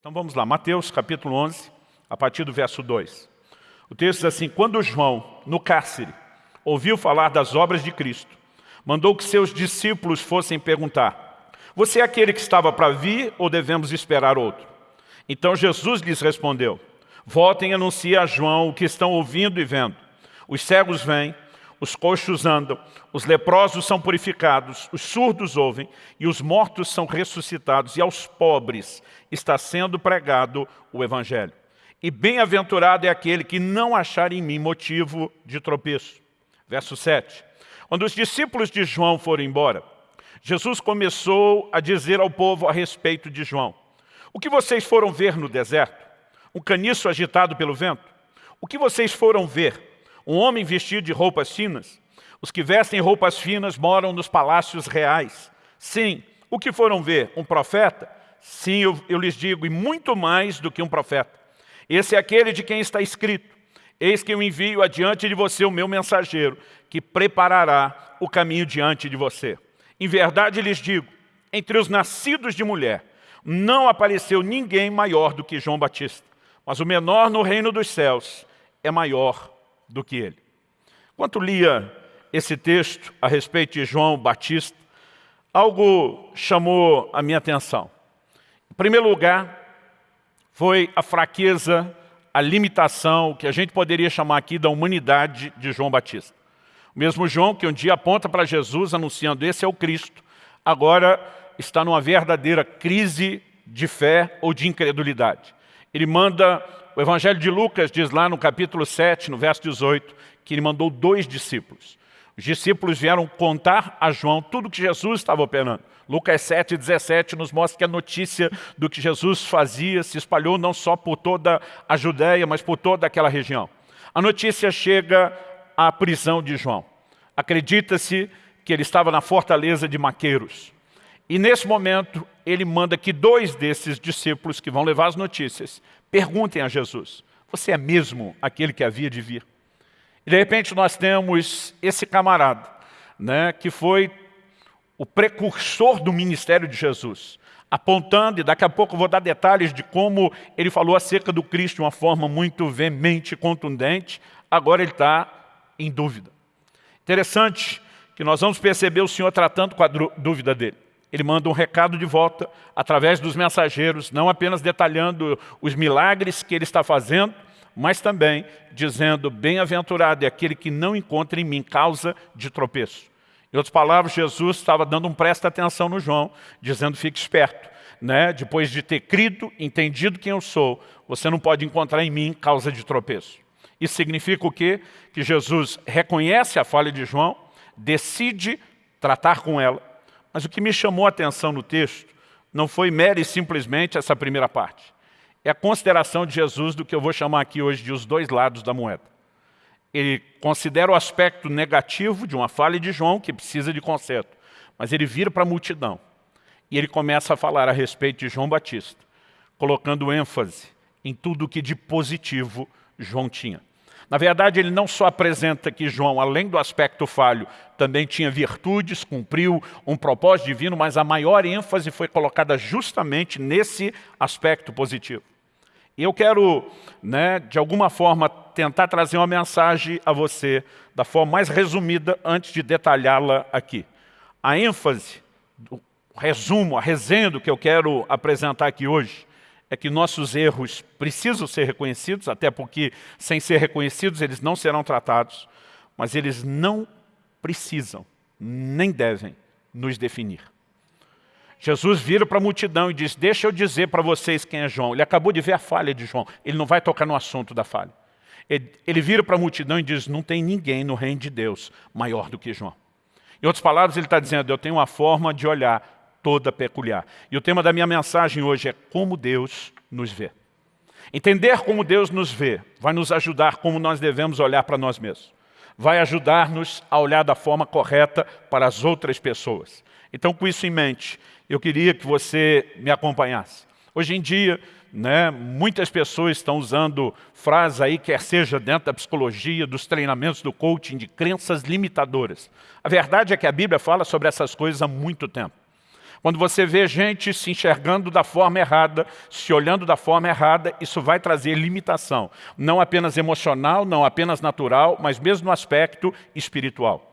Então vamos lá, Mateus capítulo 11, a partir do verso 2. O texto diz assim, quando João, no cárcere, ouviu falar das obras de Cristo, mandou que seus discípulos fossem perguntar, você é aquele que estava para vir ou devemos esperar outro? Então Jesus lhes respondeu, voltem e anunciem a João o que estão ouvindo e vendo. Os cegos vêm, os coxos andam, os leprosos são purificados, os surdos ouvem e os mortos são ressuscitados e aos pobres está sendo pregado o Evangelho. E bem-aventurado é aquele que não achar em mim motivo de tropeço. Verso 7. Quando os discípulos de João foram embora, Jesus começou a dizer ao povo a respeito de João. O que vocês foram ver no deserto? Um caniço agitado pelo vento? O que vocês foram ver? Um homem vestido de roupas finas? Os que vestem roupas finas moram nos palácios reais. Sim, o que foram ver? Um profeta? Sim, eu, eu lhes digo, e muito mais do que um profeta. Esse é aquele de quem está escrito. Eis que eu envio adiante de você o meu mensageiro, que preparará o caminho diante de você. Em verdade lhes digo, entre os nascidos de mulher, não apareceu ninguém maior do que João Batista, mas o menor no reino dos céus é maior do que ele. Enquanto lia esse texto a respeito de João Batista, algo chamou a minha atenção. Em primeiro lugar, foi a fraqueza, a limitação, que a gente poderia chamar aqui da humanidade de João Batista. O mesmo João que um dia aponta para Jesus anunciando esse é o Cristo, agora está numa verdadeira crise de fé ou de incredulidade. Ele manda o Evangelho de Lucas diz lá no capítulo 7, no verso 18, que ele mandou dois discípulos. Os discípulos vieram contar a João tudo o que Jesus estava operando. Lucas 7, 17 nos mostra que a notícia do que Jesus fazia se espalhou não só por toda a Judéia, mas por toda aquela região. A notícia chega à prisão de João. Acredita-se que ele estava na fortaleza de Maqueiros. E nesse momento, ele manda que dois desses discípulos que vão levar as notícias Perguntem a Jesus, você é mesmo aquele que havia de vir? E de repente nós temos esse camarada, né, que foi o precursor do ministério de Jesus, apontando, e daqui a pouco vou dar detalhes de como ele falou acerca do Cristo de uma forma muito veemente e contundente, agora ele está em dúvida. Interessante que nós vamos perceber o Senhor tratando com a dúvida dele. Ele manda um recado de volta através dos mensageiros, não apenas detalhando os milagres que ele está fazendo, mas também dizendo, bem-aventurado é aquele que não encontra em mim causa de tropeço. Em outras palavras, Jesus estava dando um presta atenção no João, dizendo, fique esperto. Né? Depois de ter crido, entendido quem eu sou, você não pode encontrar em mim causa de tropeço. Isso significa o quê? Que Jesus reconhece a falha de João, decide tratar com ela, mas o que me chamou a atenção no texto não foi mera e simplesmente essa primeira parte. É a consideração de Jesus do que eu vou chamar aqui hoje de os dois lados da moeda. Ele considera o aspecto negativo de uma falha de João, que precisa de conserto, mas ele vira para a multidão e ele começa a falar a respeito de João Batista, colocando ênfase em tudo o que de positivo João tinha. Na verdade, ele não só apresenta que João, além do aspecto falho, também tinha virtudes, cumpriu um propósito divino, mas a maior ênfase foi colocada justamente nesse aspecto positivo. E eu quero, né, de alguma forma, tentar trazer uma mensagem a você da forma mais resumida antes de detalhá-la aqui. A ênfase, o resumo, a resenha do que eu quero apresentar aqui hoje, é que nossos erros precisam ser reconhecidos, até porque sem ser reconhecidos eles não serão tratados, mas eles não precisam, nem devem nos definir. Jesus vira para a multidão e diz, deixa eu dizer para vocês quem é João. Ele acabou de ver a falha de João, ele não vai tocar no assunto da falha. Ele, ele vira para a multidão e diz, não tem ninguém no reino de Deus maior do que João. Em outras palavras, ele está dizendo, eu tenho uma forma de olhar toda peculiar. E o tema da minha mensagem hoje é como Deus nos vê. Entender como Deus nos vê vai nos ajudar como nós devemos olhar para nós mesmos. Vai ajudar-nos a olhar da forma correta para as outras pessoas. Então, com isso em mente, eu queria que você me acompanhasse. Hoje em dia, né, muitas pessoas estão usando frases aí, quer seja dentro da psicologia, dos treinamentos do coaching, de crenças limitadoras. A verdade é que a Bíblia fala sobre essas coisas há muito tempo. Quando você vê gente se enxergando da forma errada, se olhando da forma errada, isso vai trazer limitação. Não apenas emocional, não apenas natural, mas mesmo no aspecto espiritual.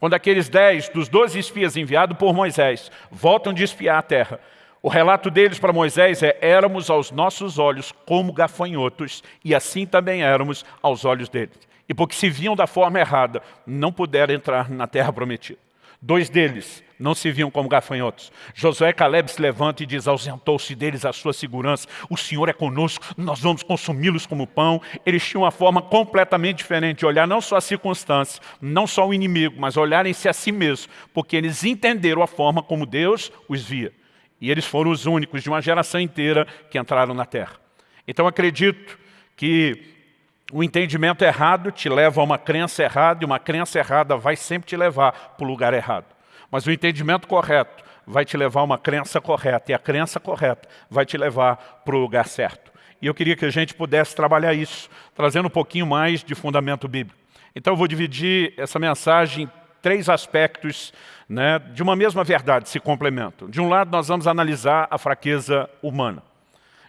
Quando aqueles dez dos doze espias enviados por Moisés voltam de espiar a terra, o relato deles para Moisés é éramos aos nossos olhos como gafanhotos e assim também éramos aos olhos deles. E porque se viam da forma errada, não puderam entrar na terra prometida. Dois deles não se viam como gafanhotos. Josué Caleb se levanta e diz, ausentou-se deles a sua segurança. O Senhor é conosco, nós vamos consumi-los como pão. Eles tinham uma forma completamente diferente de olhar não só a circunstância, não só o inimigo, mas olharem-se a si mesmos, porque eles entenderam a forma como Deus os via. E eles foram os únicos de uma geração inteira que entraram na terra. Então acredito que o entendimento errado te leva a uma crença errada, e uma crença errada vai sempre te levar para o lugar errado. Mas o entendimento correto vai te levar a uma crença correta, e a crença correta vai te levar para o lugar certo. E eu queria que a gente pudesse trabalhar isso, trazendo um pouquinho mais de fundamento bíblico. Então eu vou dividir essa mensagem em três aspectos né, de uma mesma verdade, se complementam. De um lado, nós vamos analisar a fraqueza humana.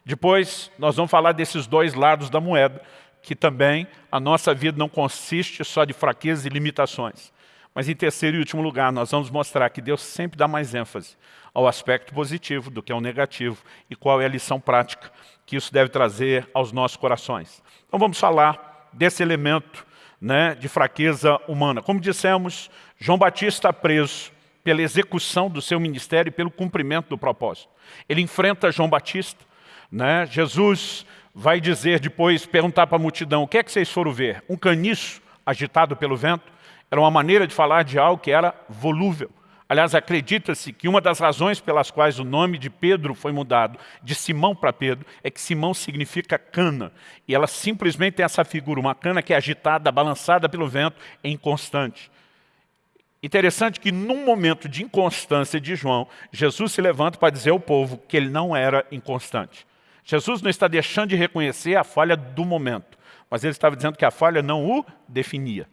Depois, nós vamos falar desses dois lados da moeda, que também a nossa vida não consiste só de fraquezas e limitações. Mas em terceiro e último lugar, nós vamos mostrar que Deus sempre dá mais ênfase ao aspecto positivo do que ao negativo e qual é a lição prática que isso deve trazer aos nossos corações. Então vamos falar desse elemento né, de fraqueza humana. Como dissemos, João Batista preso pela execução do seu ministério e pelo cumprimento do propósito. Ele enfrenta João Batista, né? Jesus vai dizer depois, perguntar para a multidão, o que é que vocês foram ver? Um caniço agitado pelo vento? Era uma maneira de falar de algo que era volúvel. Aliás, acredita-se que uma das razões pelas quais o nome de Pedro foi mudado de Simão para Pedro é que Simão significa cana. E ela simplesmente tem essa figura, uma cana que é agitada, balançada pelo vento, é inconstante. Interessante que num momento de inconstância de João, Jesus se levanta para dizer ao povo que ele não era inconstante. Jesus não está deixando de reconhecer a falha do momento, mas ele estava dizendo que a falha não o definia.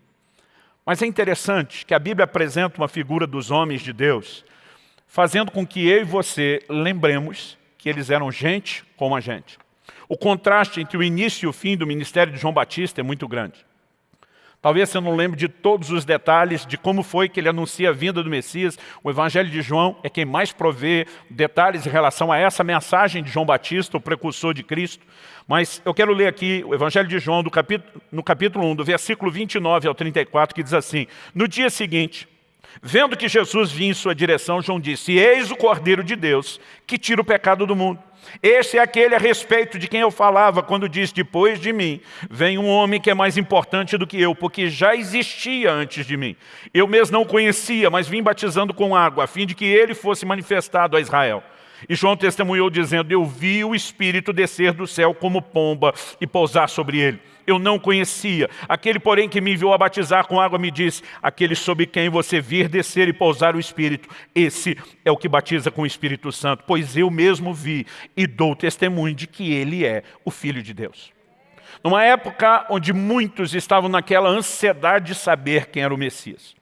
Mas é interessante que a Bíblia apresenta uma figura dos homens de Deus, fazendo com que eu e você lembremos que eles eram gente como a gente. O contraste entre o início e o fim do ministério de João Batista é muito grande. Talvez você não lembre de todos os detalhes de como foi que ele anuncia a vinda do Messias. O Evangelho de João é quem mais provê detalhes em relação a essa mensagem de João Batista, o precursor de Cristo. Mas eu quero ler aqui o Evangelho de João, capítulo, no capítulo 1, do versículo 29 ao 34, que diz assim, No dia seguinte, vendo que Jesus vinha em sua direção, João disse, Eis o Cordeiro de Deus, que tira o pecado do mundo. Esse é aquele a respeito de quem eu falava quando disse, depois de mim, vem um homem que é mais importante do que eu, porque já existia antes de mim. Eu mesmo não o conhecia, mas vim batizando com água, a fim de que ele fosse manifestado a Israel. E João testemunhou dizendo, eu vi o Espírito descer do céu como pomba e pousar sobre ele eu não conhecia. Aquele, porém, que me enviou a batizar com água me disse, aquele sobre quem você vir descer e pousar o Espírito, esse é o que batiza com o Espírito Santo, pois eu mesmo vi e dou testemunho de que ele é o Filho de Deus. Numa época onde muitos estavam naquela ansiedade de saber quem era o Messias.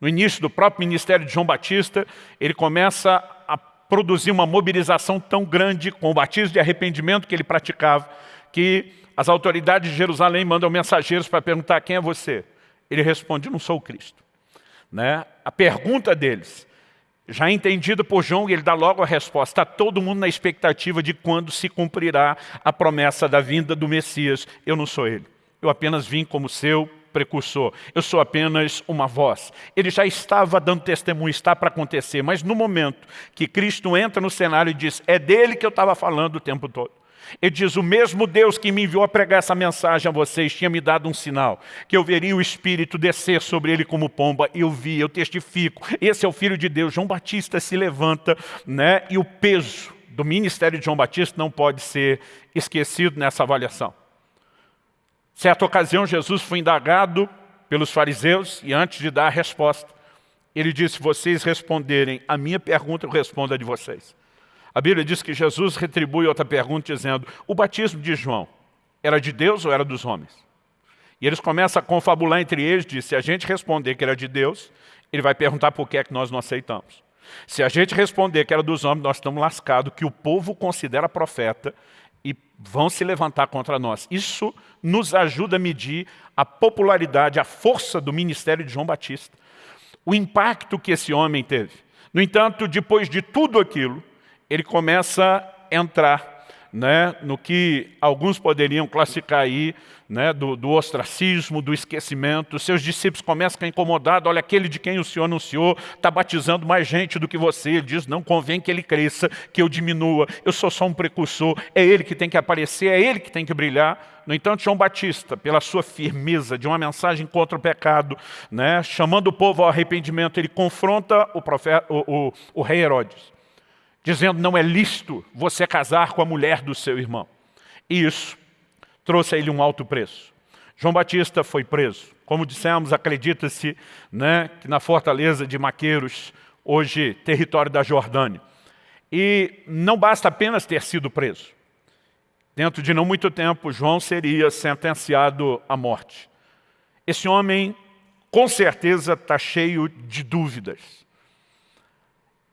No início do próprio ministério de João Batista, ele começa a produzir uma mobilização tão grande com o batismo de arrependimento que ele praticava, que as autoridades de Jerusalém mandam mensageiros para perguntar quem é você. Ele responde, não sou o Cristo. Né? A pergunta deles, já entendida por João, ele dá logo a resposta. Está todo mundo na expectativa de quando se cumprirá a promessa da vinda do Messias. Eu não sou ele. Eu apenas vim como seu precursor. Eu sou apenas uma voz. Ele já estava dando testemunho, está para acontecer. Mas no momento que Cristo entra no cenário e diz, é dele que eu estava falando o tempo todo. Ele diz, o mesmo Deus que me enviou a pregar essa mensagem a vocês tinha me dado um sinal, que eu veria o Espírito descer sobre ele como pomba, eu vi, eu testifico, esse é o Filho de Deus. João Batista se levanta, né, e o peso do ministério de João Batista não pode ser esquecido nessa avaliação. Certa ocasião, Jesus foi indagado pelos fariseus, e antes de dar a resposta, ele disse, se vocês responderem a minha pergunta, eu respondo a de vocês. A Bíblia diz que Jesus retribui outra pergunta dizendo, o batismo de João era de Deus ou era dos homens? E eles começam a confabular entre eles, diz, se a gente responder que era de Deus, ele vai perguntar por que é que nós não aceitamos. Se a gente responder que era dos homens, nós estamos lascados, que o povo considera profeta e vão se levantar contra nós. Isso nos ajuda a medir a popularidade, a força do ministério de João Batista. O impacto que esse homem teve. No entanto, depois de tudo aquilo, ele começa a entrar né, no que alguns poderiam classificar aí né, do, do, ostracismo, do esquecimento. Seus discípulos começam a ficar incomodados. Olha, aquele de quem o Senhor anunciou está batizando mais gente do que você. Ele diz, não convém que ele cresça, que eu diminua. Eu sou só um precursor. É ele que tem que aparecer, é ele que tem que brilhar. No entanto, João Batista, pela sua firmeza de uma mensagem contra o pecado, né, chamando o povo ao arrependimento, ele confronta o, profeta, o, o, o rei Herodes dizendo não é lícito você casar com a mulher do seu irmão. E isso trouxe a ele um alto preço. João Batista foi preso. Como dissemos, acredita-se né, que na fortaleza de Maqueiros, hoje território da Jordânia. E não basta apenas ter sido preso. Dentro de não muito tempo, João seria sentenciado à morte. Esse homem, com certeza, está cheio de dúvidas.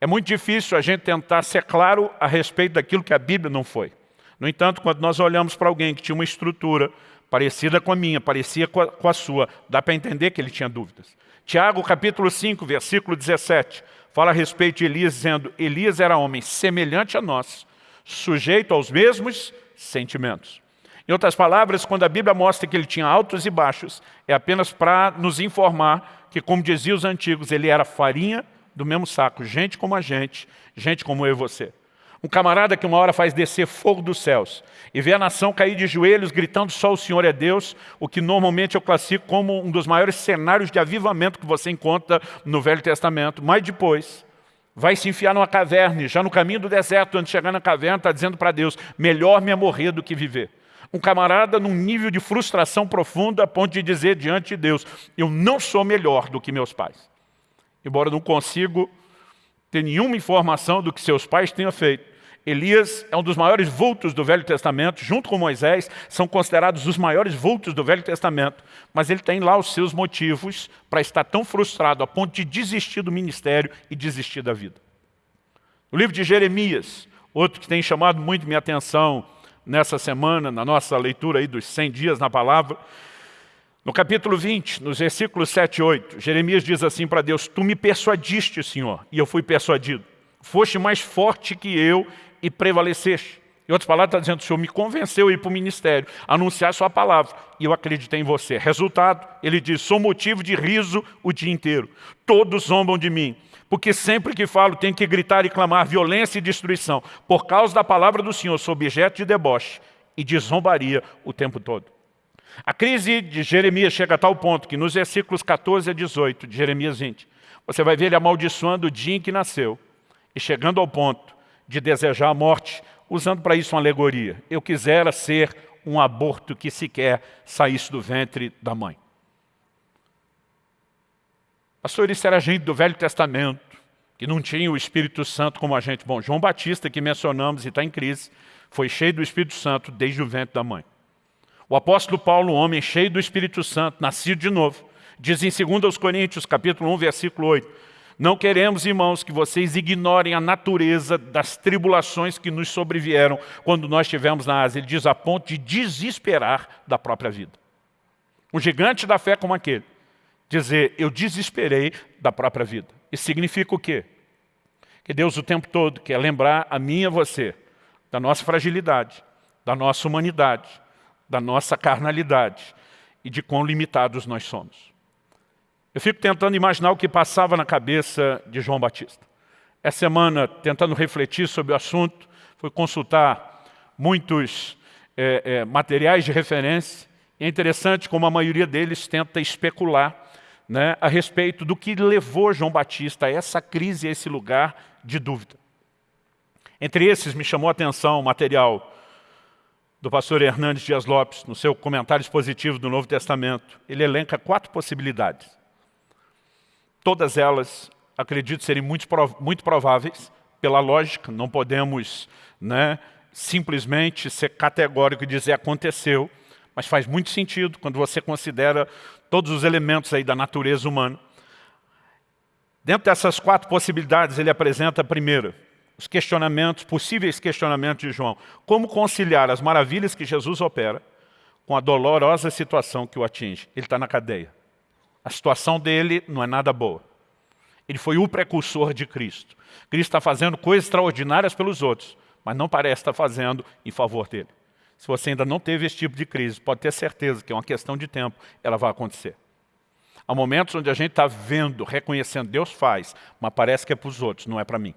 É muito difícil a gente tentar ser claro a respeito daquilo que a Bíblia não foi. No entanto, quando nós olhamos para alguém que tinha uma estrutura parecida com a minha, parecia com a, com a sua, dá para entender que ele tinha dúvidas. Tiago, capítulo 5, versículo 17, fala a respeito de Elias, dizendo, Elias era homem semelhante a nós, sujeito aos mesmos sentimentos. Em outras palavras, quando a Bíblia mostra que ele tinha altos e baixos, é apenas para nos informar que, como diziam os antigos, ele era farinha do mesmo saco, gente como a gente, gente como eu e você. Um camarada que uma hora faz descer fogo dos céus e vê a nação cair de joelhos gritando só o Senhor é Deus, o que normalmente eu classifico como um dos maiores cenários de avivamento que você encontra no Velho Testamento. Mas depois vai se enfiar numa caverna, já no caminho do deserto, antes de chegar na caverna, está dizendo para Deus, melhor me morrer do que viver. Um camarada num nível de frustração profunda a ponto de dizer diante de Deus, eu não sou melhor do que meus pais embora não consigo ter nenhuma informação do que seus pais tenham feito. Elias é um dos maiores vultos do Velho Testamento, junto com Moisés, são considerados os maiores vultos do Velho Testamento, mas ele tem lá os seus motivos para estar tão frustrado a ponto de desistir do ministério e desistir da vida. O livro de Jeremias, outro que tem chamado muito minha atenção nessa semana, na nossa leitura aí dos 100 dias na palavra, no capítulo 20, nos versículos 7 e 8, Jeremias diz assim para Deus, Tu me persuadiste, Senhor, e eu fui persuadido. Foste mais forte que eu e prevaleceste. Em outras palavras, está dizendo, o Senhor me convenceu a ir para o ministério, anunciar sua palavra, e eu acreditei em você. Resultado, ele diz, sou motivo de riso o dia inteiro. Todos zombam de mim, porque sempre que falo tenho que gritar e clamar violência e destruição. Por causa da palavra do Senhor, sou objeto de deboche e de zombaria o tempo todo. A crise de Jeremias chega a tal ponto que nos versículos 14 a 18 de Jeremias 20, você vai ver ele amaldiçoando o dia em que nasceu e chegando ao ponto de desejar a morte, usando para isso uma alegoria. Eu quisera ser um aborto que sequer saísse do ventre da mãe. Pastor, isso era gente do Velho Testamento, que não tinha o Espírito Santo como agente. Bom, João Batista, que mencionamos e está em crise, foi cheio do Espírito Santo desde o ventre da mãe. O apóstolo Paulo, homem cheio do Espírito Santo, nascido de novo, diz em 2 Coríntios, capítulo 1, versículo 8, não queremos, irmãos, que vocês ignorem a natureza das tribulações que nos sobrevieram quando nós estivemos na Ásia. Ele diz a ponto de desesperar da própria vida. Um gigante da fé como aquele. Dizer, eu desesperei da própria vida. Isso significa o quê? Que Deus o tempo todo quer lembrar a mim e a você da nossa fragilidade, da nossa humanidade, da nossa carnalidade e de quão limitados nós somos. Eu fico tentando imaginar o que passava na cabeça de João Batista. Essa semana, tentando refletir sobre o assunto, fui consultar muitos é, é, materiais de referência. É interessante como a maioria deles tenta especular né, a respeito do que levou João Batista a essa crise, a esse lugar de dúvida. Entre esses me chamou a atenção o material do pastor Hernandes Dias Lopes, no seu comentário expositivo do Novo Testamento, ele elenca quatro possibilidades. Todas elas, acredito, serem muito, muito prováveis, pela lógica, não podemos né, simplesmente ser categórico e dizer aconteceu, mas faz muito sentido quando você considera todos os elementos aí da natureza humana. Dentro dessas quatro possibilidades, ele apresenta a primeira, os questionamentos, possíveis questionamentos de João. Como conciliar as maravilhas que Jesus opera com a dolorosa situação que o atinge? Ele está na cadeia. A situação dele não é nada boa. Ele foi o precursor de Cristo. Cristo está fazendo coisas extraordinárias pelos outros, mas não parece estar fazendo em favor dele. Se você ainda não teve esse tipo de crise, pode ter certeza que é uma questão de tempo, ela vai acontecer. Há momentos onde a gente está vendo, reconhecendo, Deus faz, mas parece que é para os outros, não é para mim.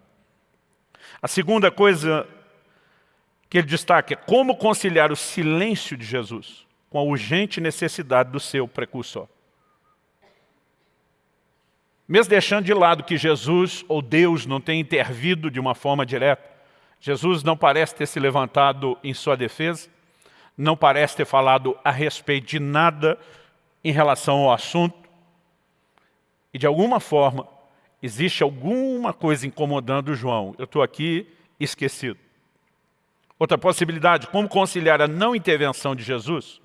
A segunda coisa que ele destaca é como conciliar o silêncio de Jesus com a urgente necessidade do seu precursor. Mesmo deixando de lado que Jesus ou Deus não tem intervido de uma forma direta, Jesus não parece ter se levantado em sua defesa, não parece ter falado a respeito de nada em relação ao assunto, e de alguma forma, existe alguma coisa incomodando João. Eu estou aqui esquecido. Outra possibilidade, como conciliar a não intervenção de Jesus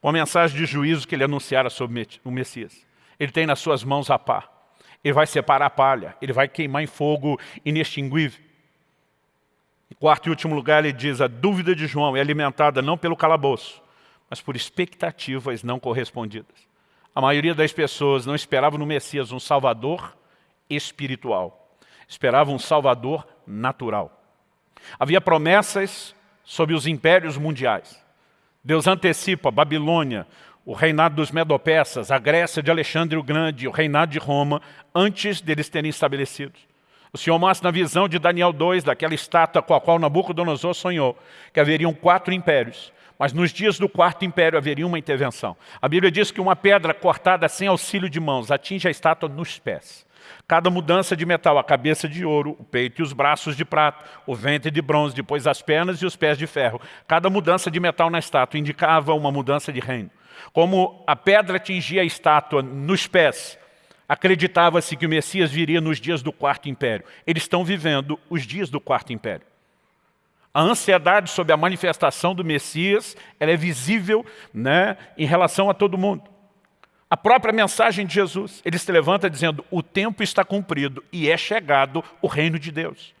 com a mensagem de juízo que ele anunciara sobre o Messias. Ele tem nas suas mãos a pá. Ele vai separar a palha. Ele vai queimar em fogo inextinguível. Em quarto e último lugar, ele diz, a dúvida de João é alimentada não pelo calabouço, mas por expectativas não correspondidas. A maioria das pessoas não esperava no Messias um salvador espiritual. Esperava um salvador natural. Havia promessas sobre os impérios mundiais. Deus antecipa a Babilônia, o reinado dos Medopeças, a Grécia de Alexandre o Grande, o reinado de Roma, antes deles terem estabelecidos. O Senhor mostra na visão de Daniel 2, daquela estátua com a qual Nabucodonosor sonhou, que haveriam quatro impérios. Mas nos dias do quarto império haveria uma intervenção. A Bíblia diz que uma pedra cortada sem auxílio de mãos atinge a estátua nos pés. Cada mudança de metal, a cabeça de ouro, o peito e os braços de prata, o ventre de bronze, depois as pernas e os pés de ferro. Cada mudança de metal na estátua indicava uma mudança de reino. Como a pedra atingia a estátua nos pés, acreditava-se que o Messias viria nos dias do quarto império. Eles estão vivendo os dias do quarto império. A ansiedade sobre a manifestação do Messias é visível né, em relação a todo mundo. A própria mensagem de Jesus, ele se levanta dizendo, o tempo está cumprido e é chegado o reino de Deus.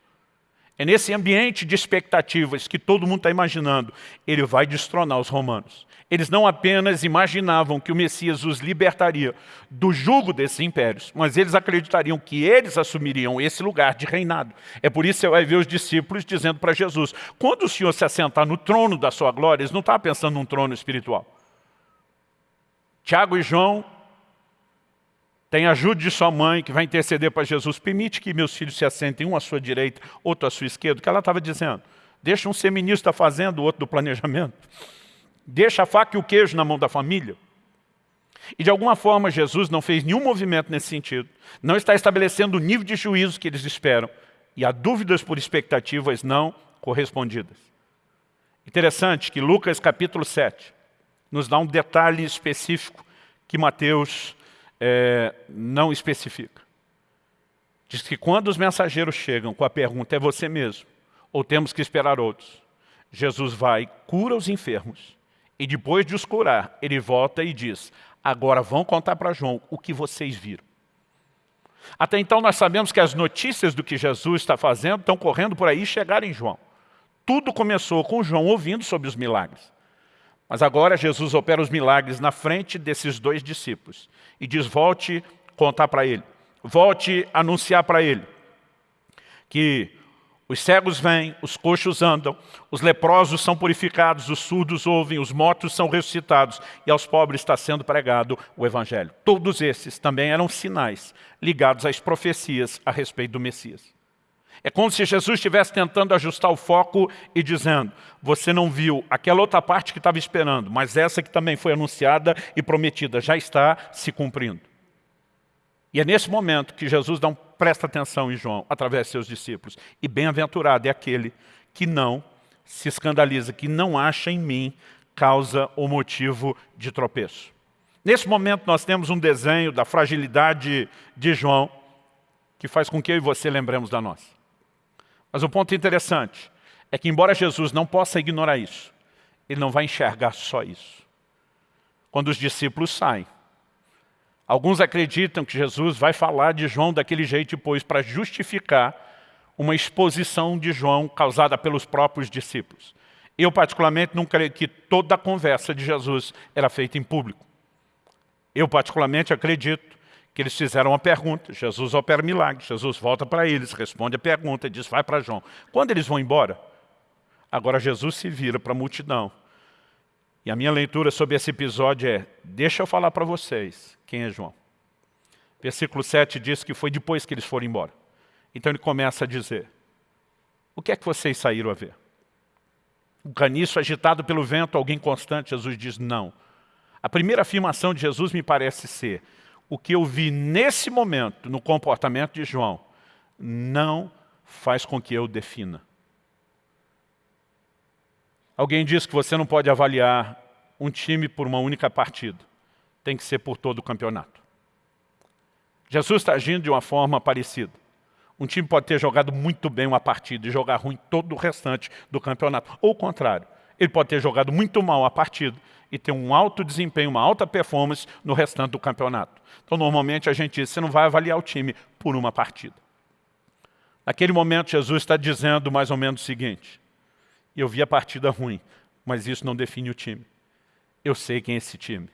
É nesse ambiente de expectativas que todo mundo está imaginando, ele vai destronar os romanos. Eles não apenas imaginavam que o Messias os libertaria do jugo desses impérios, mas eles acreditariam que eles assumiriam esse lugar de reinado. É por isso que você vai ver os discípulos dizendo para Jesus, quando o Senhor se assentar no trono da sua glória, eles não estavam pensando num trono espiritual. Tiago e João têm ajuda de sua mãe, que vai interceder para Jesus, permite que meus filhos se assentem, um à sua direita, outro à sua esquerda, o que ela estava dizendo. Deixa um ser ministro da fazenda, o outro do planejamento. Deixa a faca e o queijo na mão da família. E de alguma forma Jesus não fez nenhum movimento nesse sentido. Não está estabelecendo o nível de juízo que eles esperam. E há dúvidas por expectativas não correspondidas. Interessante que Lucas capítulo 7 nos dá um detalhe específico que Mateus é, não especifica. Diz que quando os mensageiros chegam com a pergunta, é você mesmo, ou temos que esperar outros? Jesus vai, cura os enfermos, e depois de os curar, ele volta e diz, agora vão contar para João o que vocês viram. Até então nós sabemos que as notícias do que Jesus está fazendo estão correndo por aí e chegaram em João. Tudo começou com João ouvindo sobre os milagres. Mas agora Jesus opera os milagres na frente desses dois discípulos e diz, volte contar para ele, volte anunciar para ele que os cegos vêm, os coxos andam, os leprosos são purificados, os surdos ouvem, os mortos são ressuscitados e aos pobres está sendo pregado o Evangelho. Todos esses também eram sinais ligados às profecias a respeito do Messias. É como se Jesus estivesse tentando ajustar o foco e dizendo, você não viu aquela outra parte que estava esperando, mas essa que também foi anunciada e prometida já está se cumprindo. E é nesse momento que Jesus dá um presta atenção em João, através de seus discípulos. E bem-aventurado é aquele que não se escandaliza, que não acha em mim causa ou motivo de tropeço. Nesse momento nós temos um desenho da fragilidade de João, que faz com que eu e você lembremos da nossa. Mas o um ponto interessante é que embora Jesus não possa ignorar isso, ele não vai enxergar só isso. Quando os discípulos saem, Alguns acreditam que Jesus vai falar de João daquele jeito depois para justificar uma exposição de João causada pelos próprios discípulos. Eu, particularmente, não creio que toda a conversa de Jesus era feita em público. Eu, particularmente, acredito que eles fizeram uma pergunta. Jesus opera milagre. Jesus volta para eles, responde a pergunta diz, vai para João. Quando eles vão embora, agora Jesus se vira para a multidão. E a minha leitura sobre esse episódio é, deixa eu falar para vocês quem é João. Versículo 7 diz que foi depois que eles foram embora. Então ele começa a dizer, o que é que vocês saíram a ver? Um caniço agitado pelo vento, alguém constante? Jesus diz, não. A primeira afirmação de Jesus me parece ser, o que eu vi nesse momento, no comportamento de João, não faz com que eu defina. Alguém diz que você não pode avaliar um time por uma única partida. Tem que ser por todo o campeonato. Jesus está agindo de uma forma parecida. Um time pode ter jogado muito bem uma partida e jogar ruim todo o restante do campeonato. Ou o contrário, ele pode ter jogado muito mal a partida e ter um alto desempenho, uma alta performance no restante do campeonato. Então, normalmente, a gente diz, você não vai avaliar o time por uma partida. Naquele momento, Jesus está dizendo mais ou menos o seguinte, eu vi a partida ruim, mas isso não define o time. Eu sei quem é esse time.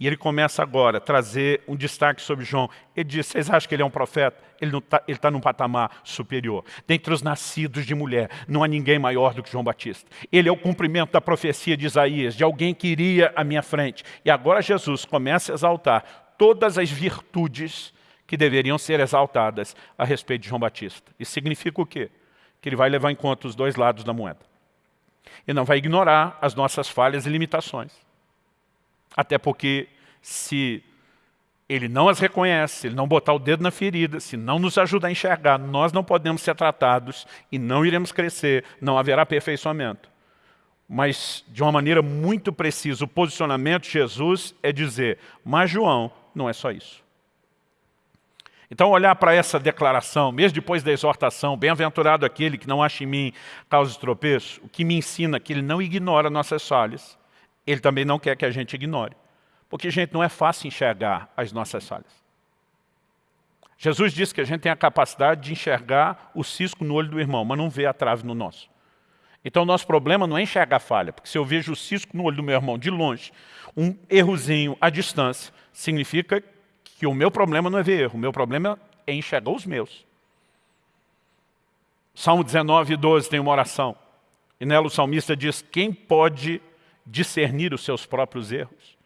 E ele começa agora a trazer um destaque sobre João. Ele diz, vocês acham que ele é um profeta? Ele está tá num patamar superior. Dentre os nascidos de mulher, não há ninguém maior do que João Batista. Ele é o cumprimento da profecia de Isaías, de alguém que iria à minha frente. E agora Jesus começa a exaltar todas as virtudes que deveriam ser exaltadas a respeito de João Batista. Isso significa o quê? Que ele vai levar em conta os dois lados da moeda. E não vai ignorar as nossas falhas e limitações. Até porque se ele não as reconhece, ele não botar o dedo na ferida, se não nos ajudar a enxergar, nós não podemos ser tratados e não iremos crescer, não haverá aperfeiçoamento. Mas, de uma maneira muito precisa, o posicionamento de Jesus é dizer, mas João não é só isso. Então, olhar para essa declaração, mesmo depois da exortação, bem-aventurado aquele que não acha em mim causa de tropeço, o que me ensina que ele não ignora nossas falhas, ele também não quer que a gente ignore. Porque, gente, não é fácil enxergar as nossas falhas. Jesus disse que a gente tem a capacidade de enxergar o cisco no olho do irmão, mas não vê a trave no nosso. Então, o nosso problema não é enxergar a falha, porque se eu vejo o cisco no olho do meu irmão de longe, um errozinho à distância, significa que o meu problema não é ver erro, o meu problema é enxergar os meus. Salmo 19, 12 tem uma oração. E nela o salmista diz, quem pode discernir os seus próprios erros.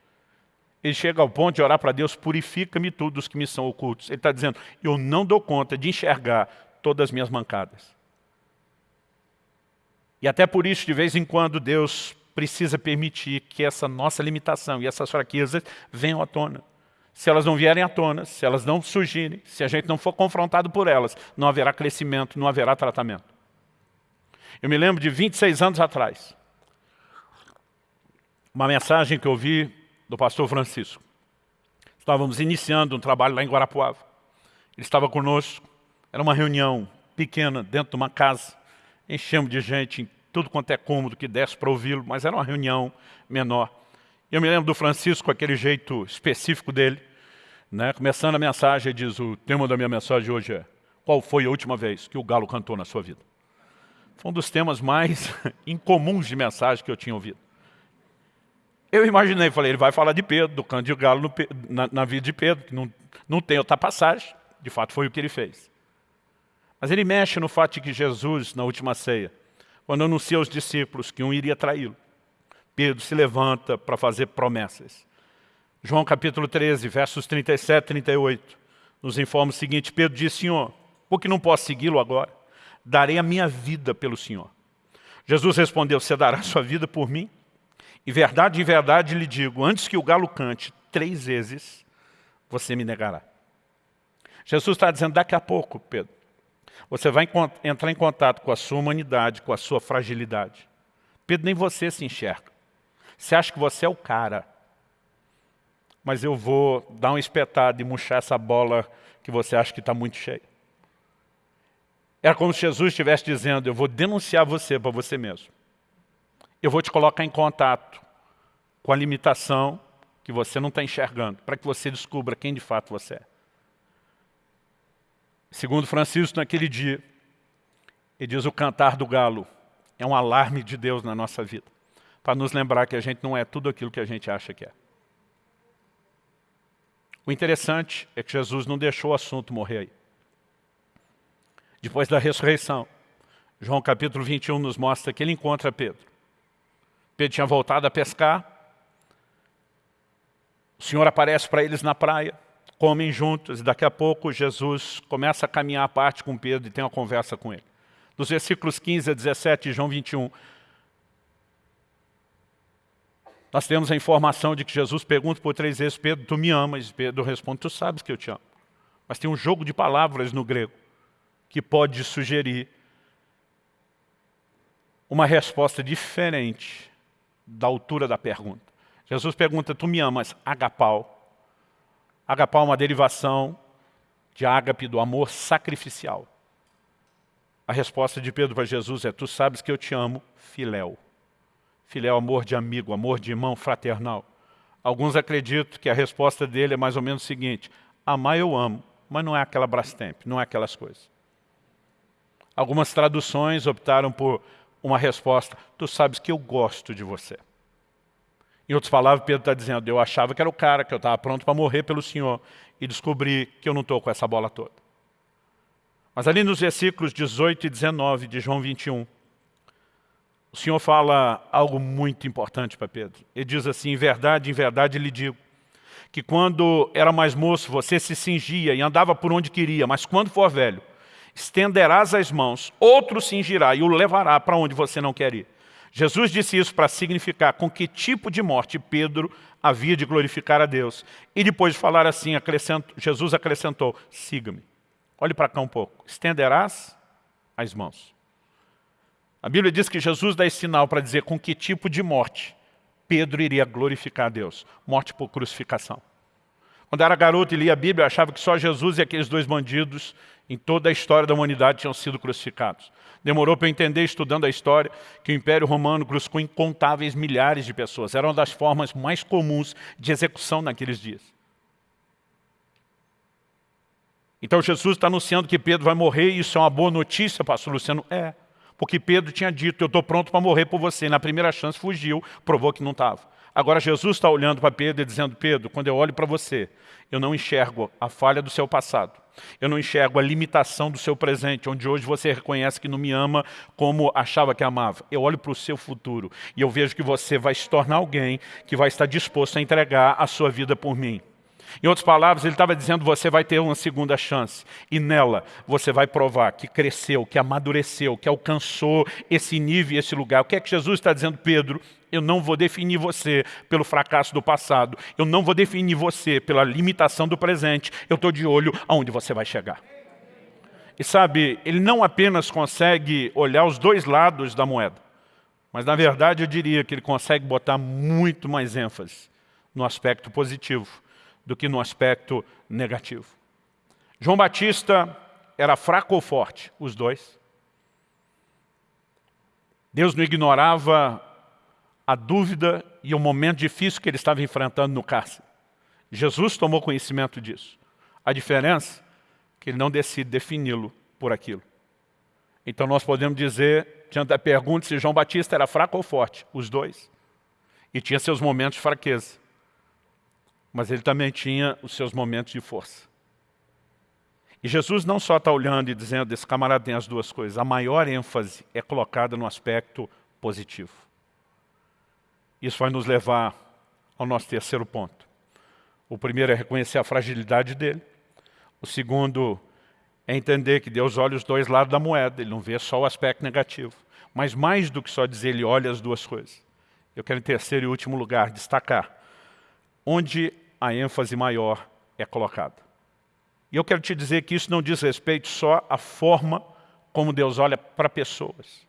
Ele chega ao ponto de orar para Deus, purifica-me tudo os que me são ocultos. Ele está dizendo, eu não dou conta de enxergar todas as minhas mancadas. E até por isso, de vez em quando, Deus precisa permitir que essa nossa limitação e essas fraquezas venham à tona. Se elas não vierem à tona, se elas não surgirem, se a gente não for confrontado por elas, não haverá crescimento, não haverá tratamento. Eu me lembro de 26 anos atrás, uma mensagem que eu vi do pastor Francisco. Estávamos iniciando um trabalho lá em Guarapuava. Ele estava conosco, era uma reunião pequena, dentro de uma casa. Enchemos de gente em tudo quanto é cômodo que desse para ouvi-lo, mas era uma reunião menor. Eu me lembro do Francisco, aquele jeito específico dele. Né? Começando a mensagem, ele diz, o tema da minha mensagem hoje é qual foi a última vez que o galo cantou na sua vida? Foi um dos temas mais incomuns de mensagem que eu tinha ouvido. Eu imaginei, falei, ele vai falar de Pedro, do canto de galo no, na, na, vida de Pedro, que não, não tem outra passagem. De fato, foi o que ele fez. Mas ele mexe no fato de que Jesus, na última ceia, quando anuncia aos discípulos que um iria traí-lo, Pedro se levanta para fazer promessas. João capítulo 13, versos 37 e 38, nos informa o seguinte, Pedro diz, Senhor, por que não posso segui-lo agora? Darei a minha vida pelo Senhor. Jesus respondeu, você dará sua vida por mim? E verdade, em verdade lhe digo, antes que o galo cante três vezes, você me negará. Jesus está dizendo, daqui a pouco, Pedro, você vai entrar em contato com a sua humanidade, com a sua fragilidade. Pedro, nem você se enxerga. Você acha que você é o cara. Mas eu vou dar um espetado e murchar essa bola que você acha que está muito cheia. Era como se Jesus estivesse dizendo, eu vou denunciar você para você mesmo eu vou te colocar em contato com a limitação que você não está enxergando, para que você descubra quem de fato você é. Segundo Francisco, naquele dia, ele diz o cantar do galo é um alarme de Deus na nossa vida, para nos lembrar que a gente não é tudo aquilo que a gente acha que é. O interessante é que Jesus não deixou o assunto morrer aí. Depois da ressurreição, João capítulo 21 nos mostra que ele encontra Pedro. Pedro tinha voltado a pescar, o Senhor aparece para eles na praia, comem juntos, e daqui a pouco Jesus começa a caminhar à parte com Pedro e tem uma conversa com ele. Nos versículos 15 a 17 de João 21, nós temos a informação de que Jesus pergunta por três vezes, Pedro, tu me amas? Pedro responde, tu sabes que eu te amo. Mas tem um jogo de palavras no grego que pode sugerir uma resposta diferente da altura da pergunta. Jesus pergunta, tu me amas? Agapau. Agapau é uma derivação de ágape, do amor sacrificial. A resposta de Pedro para Jesus é, tu sabes que eu te amo, filéu. Filéu, amor de amigo, amor de irmão fraternal. Alguns acreditam que a resposta dele é mais ou menos o seguinte, amar eu amo, mas não é aquela Brastemp, não é aquelas coisas. Algumas traduções optaram por uma resposta, tu sabes que eu gosto de você. Em outras palavras, Pedro está dizendo, eu achava que era o cara, que eu estava pronto para morrer pelo Senhor, e descobri que eu não estou com essa bola toda. Mas ali nos versículos 18 e 19 de João 21, o Senhor fala algo muito importante para Pedro. Ele diz assim, em verdade, em verdade lhe digo, que quando era mais moço, você se cingia e andava por onde queria, mas quando for velho, estenderás as mãos, outro cingirá e o levará para onde você não quer ir. Jesus disse isso para significar com que tipo de morte Pedro havia de glorificar a Deus. E depois de falar assim, Jesus acrescentou, siga-me. Olhe para cá um pouco. Estenderás as mãos. A Bíblia diz que Jesus dá esse sinal para dizer com que tipo de morte Pedro iria glorificar a Deus. Morte por crucificação. Quando era garoto e lia a Bíblia, eu achava que só Jesus e aqueles dois bandidos em toda a história da humanidade tinham sido crucificados. Demorou para eu entender, estudando a história, que o Império Romano crucificou incontáveis milhares de pessoas. Era uma das formas mais comuns de execução naqueles dias. Então Jesus está anunciando que Pedro vai morrer, e isso é uma boa notícia, pastor Luciano? É, porque Pedro tinha dito, eu estou pronto para morrer por você. Na primeira chance fugiu, provou que não estava. Agora Jesus está olhando para Pedro e dizendo, Pedro, quando eu olho para você, eu não enxergo a falha do seu passado. Eu não enxergo a limitação do seu presente, onde hoje você reconhece que não me ama como achava que amava. Eu olho para o seu futuro e eu vejo que você vai se tornar alguém que vai estar disposto a entregar a sua vida por mim. Em outras palavras, ele estava dizendo, você vai ter uma segunda chance. E nela, você vai provar que cresceu, que amadureceu, que alcançou esse nível e esse lugar. O que é que Jesus está dizendo, Pedro? Eu não vou definir você pelo fracasso do passado. Eu não vou definir você pela limitação do presente. Eu estou de olho aonde você vai chegar. E sabe, ele não apenas consegue olhar os dois lados da moeda, mas na verdade eu diria que ele consegue botar muito mais ênfase no aspecto positivo do que no aspecto negativo. João Batista era fraco ou forte? Os dois. Deus não ignorava a dúvida e o momento difícil que ele estava enfrentando no cárcere. Jesus tomou conhecimento disso. A diferença é que ele não decide defini-lo por aquilo. Então nós podemos dizer, diante da pergunta se João Batista era fraco ou forte, os dois. E tinha seus momentos de fraqueza. Mas ele também tinha os seus momentos de força. E Jesus não só está olhando e dizendo, esse camarada tem as duas coisas, a maior ênfase é colocada no aspecto positivo. Isso vai nos levar ao nosso terceiro ponto. O primeiro é reconhecer a fragilidade dele. O segundo é entender que Deus olha os dois lados da moeda, Ele não vê só o aspecto negativo. Mas mais do que só dizer, Ele olha as duas coisas. Eu quero, em terceiro e último lugar, destacar onde a ênfase maior é colocada. E eu quero te dizer que isso não diz respeito só à forma como Deus olha para pessoas.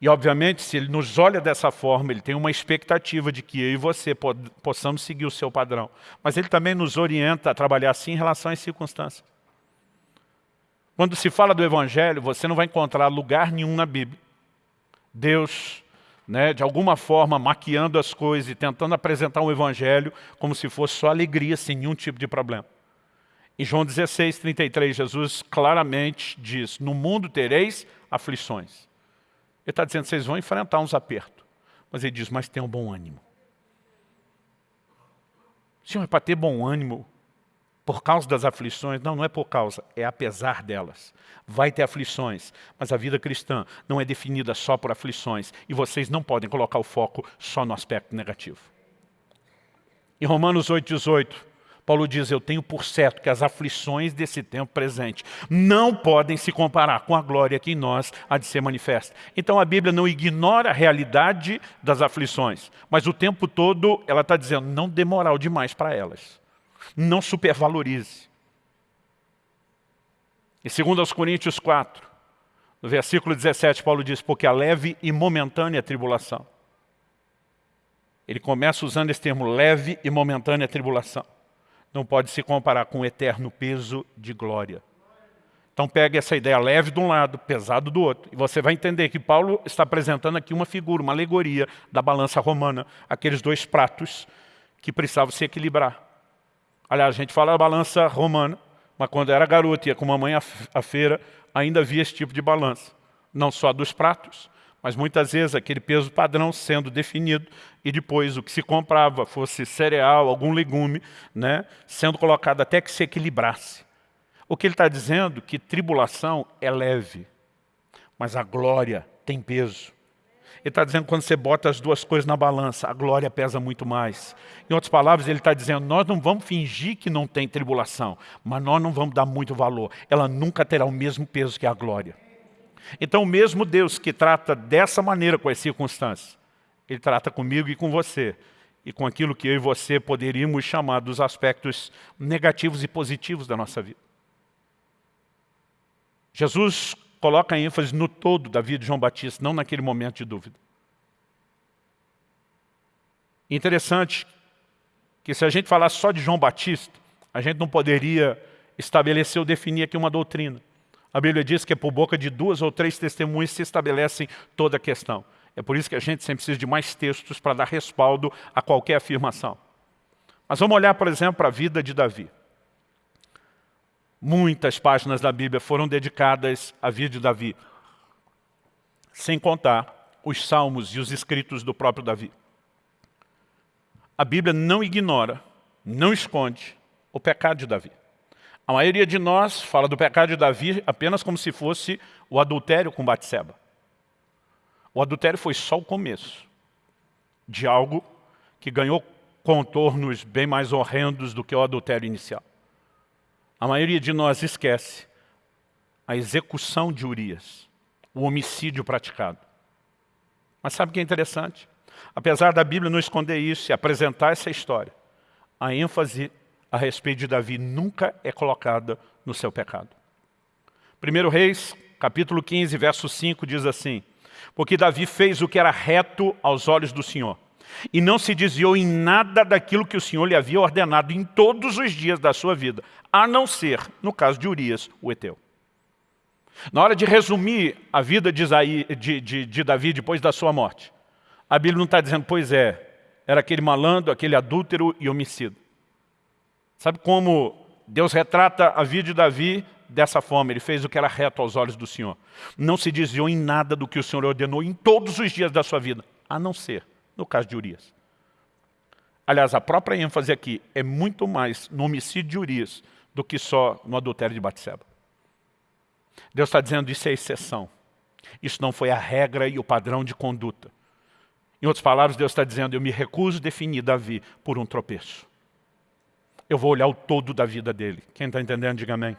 E, obviamente, se ele nos olha dessa forma, ele tem uma expectativa de que eu e você possamos seguir o seu padrão. Mas ele também nos orienta a trabalhar assim em relação às circunstâncias. Quando se fala do Evangelho, você não vai encontrar lugar nenhum na Bíblia. Deus né, de alguma forma maquiando as coisas e tentando apresentar um evangelho como se fosse só alegria, sem nenhum tipo de problema. Em João 16, 33, Jesus claramente diz, no mundo tereis aflições. Ele está dizendo, vocês vão enfrentar uns apertos. Mas ele diz, mas tenham bom ânimo. Senhor, é para ter bom ânimo por causa das aflições. Não, não é por causa, é apesar delas. Vai ter aflições, mas a vida cristã não é definida só por aflições. E vocês não podem colocar o foco só no aspecto negativo. Em Romanos 8, 18, Paulo diz, eu tenho por certo que as aflições desse tempo presente não podem se comparar com a glória que em nós há de ser manifesta. Então a Bíblia não ignora a realidade das aflições, mas o tempo todo ela está dizendo, não dê moral demais para elas. Não supervalorize. E segundo aos Coríntios 4, no versículo 17, Paulo diz, porque a leve e momentânea tribulação. Ele começa usando esse termo, leve e momentânea tribulação não pode se comparar com o eterno peso de glória. Então pegue essa ideia leve de um lado, pesado do outro. E você vai entender que Paulo está apresentando aqui uma figura, uma alegoria da balança romana, aqueles dois pratos que precisavam se equilibrar. Aliás, a gente fala balança romana, mas quando era garoto ia com mamãe à feira, ainda havia esse tipo de balança. Não só dos pratos, mas muitas vezes aquele peso padrão sendo definido e depois o que se comprava fosse cereal, algum legume, né, sendo colocado até que se equilibrasse. O que ele está dizendo é que tribulação é leve, mas a glória tem peso. Ele está dizendo que quando você bota as duas coisas na balança, a glória pesa muito mais. Em outras palavras, ele está dizendo, nós não vamos fingir que não tem tribulação, mas nós não vamos dar muito valor. Ela nunca terá o mesmo peso que a glória. Então o mesmo Deus que trata dessa maneira com as circunstâncias, Ele trata comigo e com você, e com aquilo que eu e você poderíamos chamar dos aspectos negativos e positivos da nossa vida. Jesus coloca ênfase no todo da vida de João Batista, não naquele momento de dúvida. Interessante que se a gente falasse só de João Batista, a gente não poderia estabelecer ou definir aqui uma doutrina. A Bíblia diz que é por boca de duas ou três testemunhas se estabelecem toda a questão. É por isso que a gente sempre precisa de mais textos para dar respaldo a qualquer afirmação. Mas vamos olhar, por exemplo, para a vida de Davi. Muitas páginas da Bíblia foram dedicadas à vida de Davi, sem contar os salmos e os escritos do próprio Davi. A Bíblia não ignora, não esconde o pecado de Davi. A maioria de nós fala do pecado de Davi apenas como se fosse o adultério com Batseba. O adultério foi só o começo de algo que ganhou contornos bem mais horrendos do que o adultério inicial. A maioria de nós esquece a execução de Urias, o homicídio praticado. Mas sabe o que é interessante? Apesar da Bíblia não esconder isso e apresentar essa história, a ênfase a respeito de Davi nunca é colocada no seu pecado. 1 Reis, capítulo 15, verso 5, diz assim, Porque Davi fez o que era reto aos olhos do Senhor, e não se desviou em nada daquilo que o Senhor lhe havia ordenado em todos os dias da sua vida, a não ser, no caso de Urias, o Eteu. Na hora de resumir a vida de, Isaí, de, de, de Davi depois da sua morte, a Bíblia não está dizendo, pois é, era aquele malandro, aquele adúltero e homicida. Sabe como Deus retrata a vida de Davi dessa forma? Ele fez o que era reto aos olhos do Senhor. Não se desviou em nada do que o Senhor ordenou em todos os dias da sua vida, a não ser no caso de Urias. Aliás, a própria ênfase aqui é muito mais no homicídio de Urias do que só no adultério de Batseba. Deus está dizendo isso é exceção. Isso não foi a regra e o padrão de conduta. Em outras palavras, Deus está dizendo, eu me recuso a definir Davi por um tropeço eu vou olhar o todo da vida dele. Quem está entendendo, diga amém.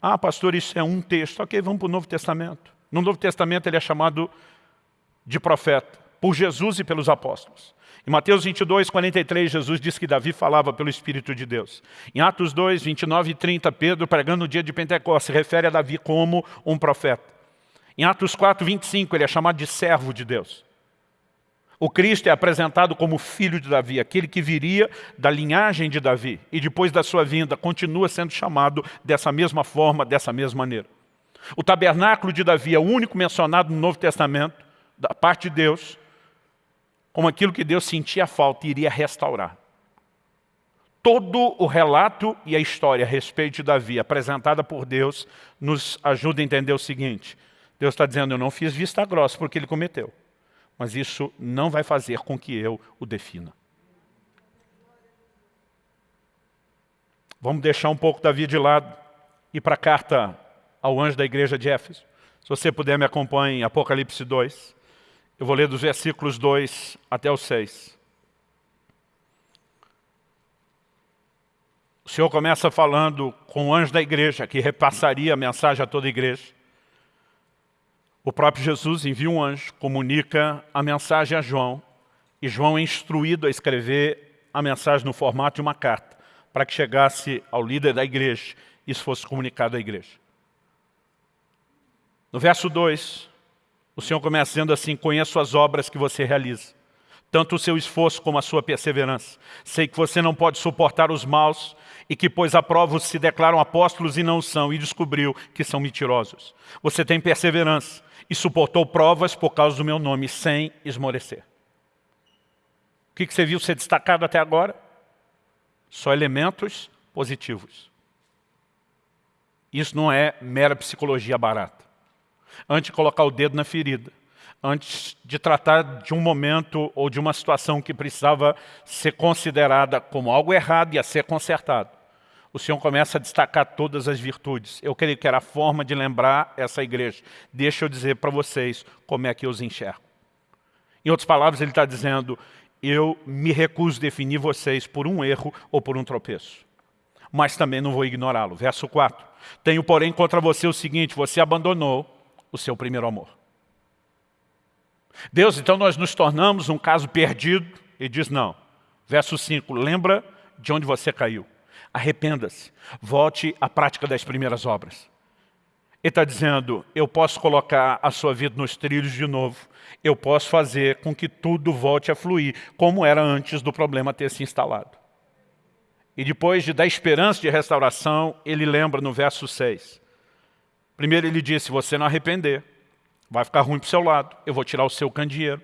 Ah, pastor, isso é um texto. Ok, vamos para o Novo Testamento. No Novo Testamento ele é chamado de profeta, por Jesus e pelos apóstolos. Em Mateus 22, 43, Jesus diz que Davi falava pelo Espírito de Deus. Em Atos 2, 29 e 30, Pedro, pregando no dia de Pentecostes, refere a Davi como um profeta. Em Atos 4, 25, ele é chamado de servo de Deus. O Cristo é apresentado como filho de Davi, aquele que viria da linhagem de Davi e depois da sua vinda continua sendo chamado dessa mesma forma, dessa mesma maneira. O tabernáculo de Davi é o único mencionado no Novo Testamento da parte de Deus, como aquilo que Deus sentia falta e iria restaurar. Todo o relato e a história a respeito de Davi, apresentada por Deus, nos ajuda a entender o seguinte. Deus está dizendo, eu não fiz vista grossa porque ele cometeu. Mas isso não vai fazer com que eu o defina. Vamos deixar um pouco Davi de lado e para a carta ao anjo da igreja de Éfeso. Se você puder me acompanhar em Apocalipse 2. Eu vou ler dos versículos 2 até o 6. O Senhor começa falando com o anjo da igreja, que repassaria a mensagem a toda a igreja. O próprio Jesus envia um anjo, comunica a mensagem a João, e João é instruído a escrever a mensagem no formato de uma carta, para que chegasse ao líder da igreja isso fosse comunicado à igreja. No verso 2, o Senhor começa dizendo assim, conheço as obras que você realiza, tanto o seu esforço como a sua perseverança. Sei que você não pode suportar os maus e que, pois aprovos se declaram apóstolos e não são, e descobriu que são mentirosos. Você tem perseverança e suportou provas por causa do meu nome, sem esmorecer. O que você viu ser destacado até agora? Só elementos positivos. Isso não é mera psicologia barata antes de colocar o dedo na ferida, antes de tratar de um momento ou de uma situação que precisava ser considerada como algo errado e a ser consertado. O Senhor começa a destacar todas as virtudes. Eu creio que era a forma de lembrar essa igreja. Deixa eu dizer para vocês como é que eu os enxergo. Em outras palavras, ele está dizendo, eu me recuso a definir vocês por um erro ou por um tropeço. Mas também não vou ignorá-lo. Verso 4. Tenho, porém, contra você o seguinte, você abandonou o seu primeiro amor. Deus, então nós nos tornamos um caso perdido e diz não. Verso 5, lembra de onde você caiu. Arrependa-se, volte à prática das primeiras obras. Ele está dizendo, eu posso colocar a sua vida nos trilhos de novo, eu posso fazer com que tudo volte a fluir, como era antes do problema ter se instalado. E depois de dar esperança de restauração, ele lembra no verso 6, Primeiro ele disse, se você não arrepender, vai ficar ruim para o seu lado, eu vou tirar o seu candeeiro.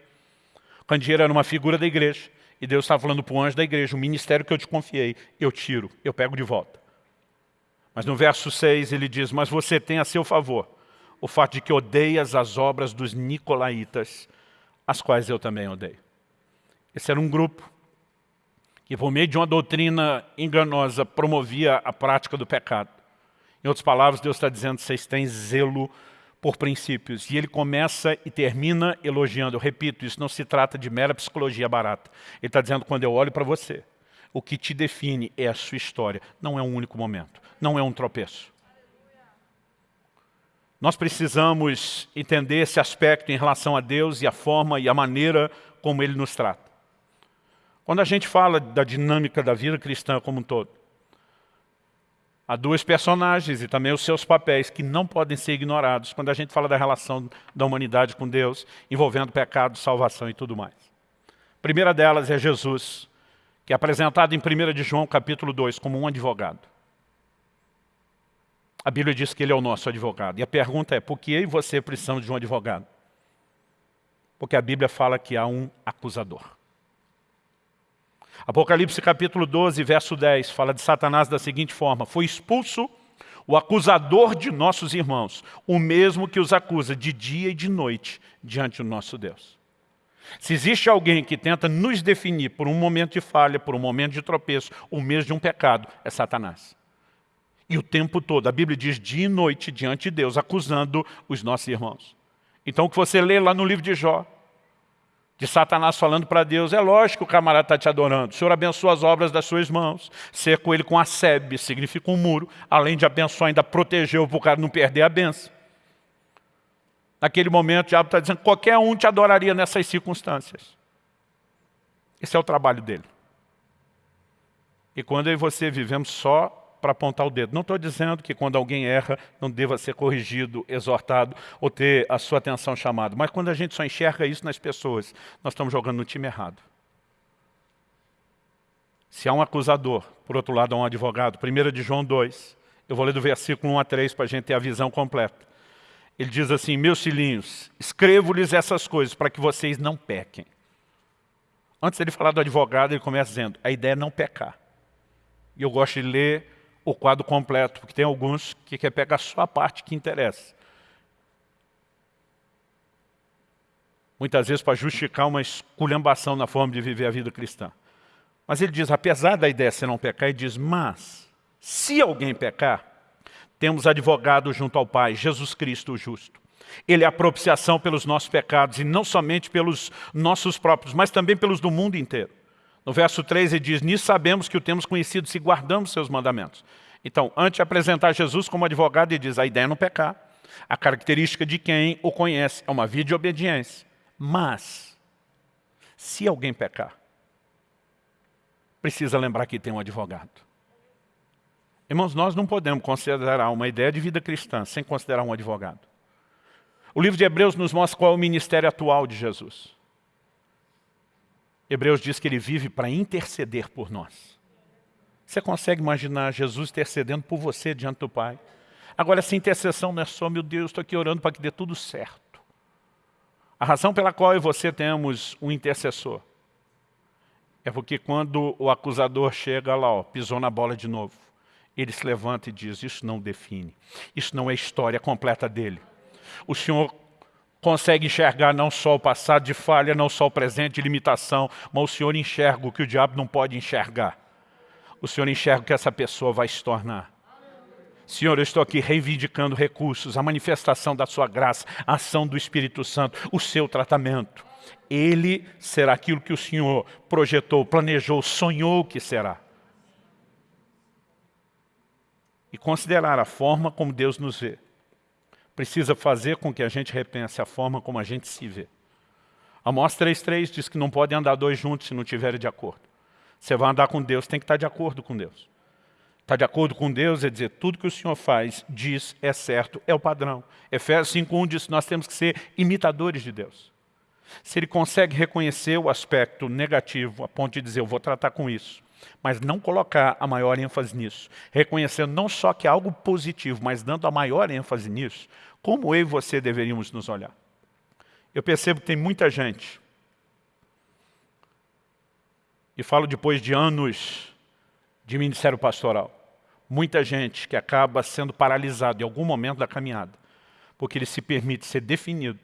O candeeiro era uma figura da igreja, e Deus estava falando para o anjo da igreja, o ministério que eu te confiei, eu tiro, eu pego de volta. Mas no verso 6 ele diz, mas você tem a seu favor o fato de que odeias as obras dos nicolaítas, as quais eu também odeio. Esse era um grupo que, por meio de uma doutrina enganosa, promovia a prática do pecado. Em outras palavras, Deus está dizendo, vocês têm zelo por princípios. E ele começa e termina elogiando. Eu repito, isso não se trata de mera psicologia barata. Ele está dizendo, quando eu olho para você, o que te define é a sua história. Não é um único momento. Não é um tropeço. Nós precisamos entender esse aspecto em relação a Deus e a forma e a maneira como Ele nos trata. Quando a gente fala da dinâmica da vida cristã como um todo, Há duas personagens e também os seus papéis que não podem ser ignorados quando a gente fala da relação da humanidade com Deus, envolvendo pecado, salvação e tudo mais. A primeira delas é Jesus, que é apresentado em 1 de João capítulo 2 como um advogado. A Bíblia diz que ele é o nosso advogado. E a pergunta é, por que eu e você precisamos de um advogado? Porque a Bíblia fala que há um acusador. Apocalipse capítulo 12, verso 10, fala de Satanás da seguinte forma, foi expulso o acusador de nossos irmãos, o mesmo que os acusa de dia e de noite diante do nosso Deus. Se existe alguém que tenta nos definir por um momento de falha, por um momento de tropeço, ou mesmo de um pecado, é Satanás. E o tempo todo, a Bíblia diz dia e noite diante de Deus, acusando os nossos irmãos. Então o que você lê lá no livro de Jó, de Satanás falando para Deus, é lógico que o camarada está te adorando, o Senhor abençoa as obras das suas mãos, cerco ele com a sebe, significa um muro, além de abençoar, ainda protegeu para o cara não perder a benção. Naquele momento o diabo está dizendo, qualquer um te adoraria nessas circunstâncias. Esse é o trabalho dele. E quando eu e você vivemos só para apontar o dedo. Não estou dizendo que quando alguém erra não deva ser corrigido, exortado ou ter a sua atenção chamada. Mas quando a gente só enxerga isso nas pessoas, nós estamos jogando no time errado. Se há um acusador, por outro lado há um advogado. 1 de João 2, eu vou ler do versículo 1 a 3 para a gente ter a visão completa. Ele diz assim, meus filhinhos, escrevo-lhes essas coisas para que vocês não pequem. Antes ele falar do advogado, ele começa dizendo, a ideia é não pecar. E eu gosto de ler o quadro completo, porque tem alguns que quer pegar só a parte que interessa. Muitas vezes para justificar uma esculhambação na forma de viver a vida cristã. Mas ele diz, apesar da ideia ser não pecar, ele diz, mas, se alguém pecar, temos advogado junto ao Pai, Jesus Cristo o justo. Ele é a propiciação pelos nossos pecados, e não somente pelos nossos próprios, mas também pelos do mundo inteiro. No verso 3 ele diz, nisso sabemos que o temos conhecido se guardamos seus mandamentos. Então, antes de apresentar Jesus como advogado, ele diz, a ideia é não pecar. A característica de quem o conhece é uma vida de obediência. Mas, se alguém pecar, precisa lembrar que tem um advogado. Irmãos, nós não podemos considerar uma ideia de vida cristã sem considerar um advogado. O livro de Hebreus nos mostra qual é o ministério atual de Jesus. Hebreus diz que ele vive para interceder por nós. Você consegue imaginar Jesus intercedendo por você diante do Pai? Agora, essa intercessão não é só, meu Deus, estou aqui orando para que dê tudo certo. A razão pela qual eu e você temos um intercessor é porque quando o acusador chega lá, ó, pisou na bola de novo, ele se levanta e diz, isso não define, isso não é história completa dele. O Senhor consegue enxergar não só o passado de falha, não só o presente de limitação, mas o Senhor enxerga o que o diabo não pode enxergar. O Senhor enxerga o que essa pessoa vai se tornar. Senhor, eu estou aqui reivindicando recursos, a manifestação da sua graça, a ação do Espírito Santo, o seu tratamento. Ele será aquilo que o Senhor projetou, planejou, sonhou que será. E considerar a forma como Deus nos vê precisa fazer com que a gente repense a forma como a gente se vê. Amós 3.3 diz que não podem andar dois juntos se não estiverem de acordo. Você vai andar com Deus, tem que estar de acordo com Deus. Estar de acordo com Deus é dizer, tudo que o Senhor faz, diz, é certo, é o padrão. Efésios 5.1 diz que nós temos que ser imitadores de Deus. Se ele consegue reconhecer o aspecto negativo, a ponto de dizer, eu vou tratar com isso, mas não colocar a maior ênfase nisso, reconhecendo não só que é algo positivo, mas dando a maior ênfase nisso, como eu e você deveríamos nos olhar? Eu percebo que tem muita gente, e falo depois de anos de ministério pastoral, muita gente que acaba sendo paralisado em algum momento da caminhada, porque ele se permite ser definido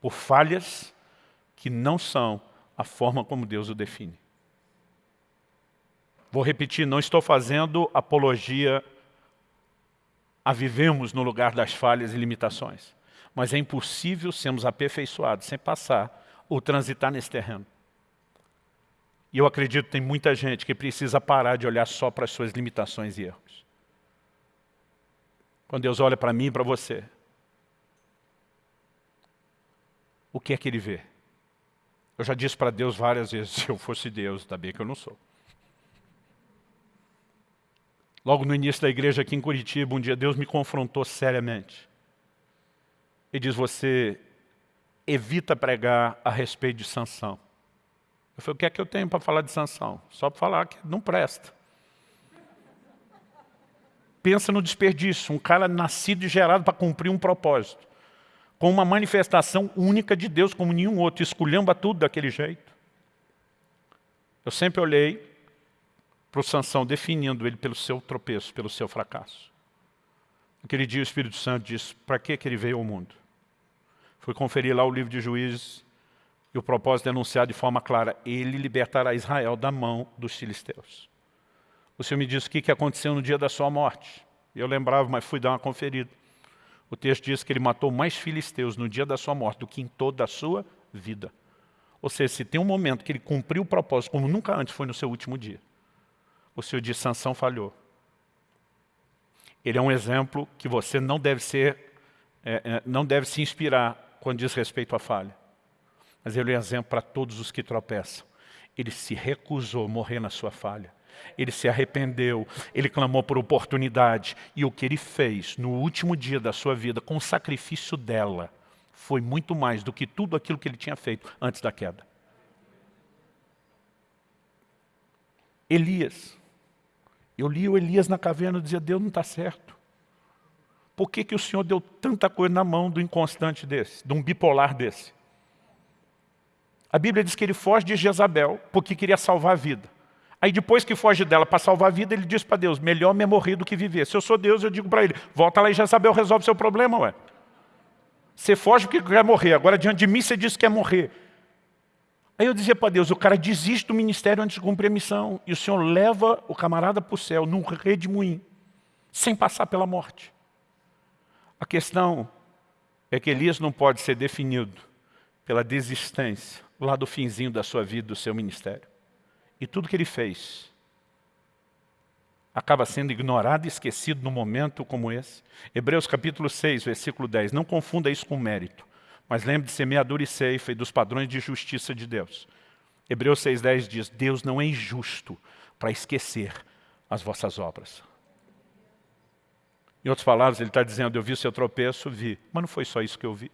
por falhas que não são a forma como Deus o define. Vou repetir, não estou fazendo apologia a vivemos no lugar das falhas e limitações. Mas é impossível sermos aperfeiçoados sem passar ou transitar nesse terreno. E eu acredito que tem muita gente que precisa parar de olhar só para as suas limitações e erros. Quando Deus olha para mim e para você, o que é que Ele vê? Eu já disse para Deus várias vezes, se eu fosse Deus, está bem que eu não sou. Logo no início da igreja aqui em Curitiba, um dia Deus me confrontou seriamente. Ele diz, você evita pregar a respeito de sanção. Eu falei, o que é que eu tenho para falar de sanção? Só para falar que não presta. Pensa no desperdício, um cara nascido e gerado para cumprir um propósito. Com uma manifestação única de Deus, como nenhum outro, esculhamba tudo daquele jeito. Eu sempre olhei para o Sansão, definindo ele pelo seu tropeço, pelo seu fracasso. Aquele dia o Espírito Santo disse, para que, ele veio ao mundo? Fui conferir lá o livro de Juízes e o propósito é anunciado de forma clara, ele libertará Israel da mão dos filisteus. O Senhor me disse o que, que aconteceu no dia da sua morte. Eu lembrava, mas fui dar uma conferida. O texto diz que ele matou mais filisteus no dia da sua morte do que em toda a sua vida. Ou seja, se tem um momento que ele cumpriu o propósito, como nunca antes foi no seu último dia o senhor de falhou. Ele é um exemplo que você não deve ser, é, é, não deve se inspirar quando diz respeito à falha. Mas ele é um exemplo para todos os que tropeçam. Ele se recusou a morrer na sua falha. Ele se arrependeu, ele clamou por oportunidade. E o que ele fez no último dia da sua vida, com o sacrifício dela, foi muito mais do que tudo aquilo que ele tinha feito antes da queda. Elias eu li o Elias na caverna e dizia, Deus não está certo. Por que, que o Senhor deu tanta coisa na mão do inconstante desse, de um bipolar desse? A Bíblia diz que ele foge de Jezabel porque queria salvar a vida. Aí depois que foge dela para salvar a vida, ele diz para Deus, melhor me morrer do que viver. Se eu sou Deus, eu digo para ele, volta lá e Jezabel resolve seu problema, ué. Você foge porque quer morrer, agora diante de mim você diz que quer morrer. Aí eu dizia para Deus, o cara desiste do ministério antes de cumprir a missão. E o Senhor leva o camarada para o céu, num redemoinho, sem passar pela morte. A questão é que Elias não pode ser definido pela desistência, lá do finzinho da sua vida, do seu ministério. E tudo que ele fez acaba sendo ignorado e esquecido num momento como esse. Hebreus capítulo 6, versículo 10. Não confunda isso com mérito. Mas lembre de semeadura e ceifa e dos padrões de justiça de Deus. Hebreus 6,10 diz, Deus não é injusto para esquecer as vossas obras. Em outras palavras, ele está dizendo, eu vi o seu tropeço, vi. Mas não foi só isso que eu vi.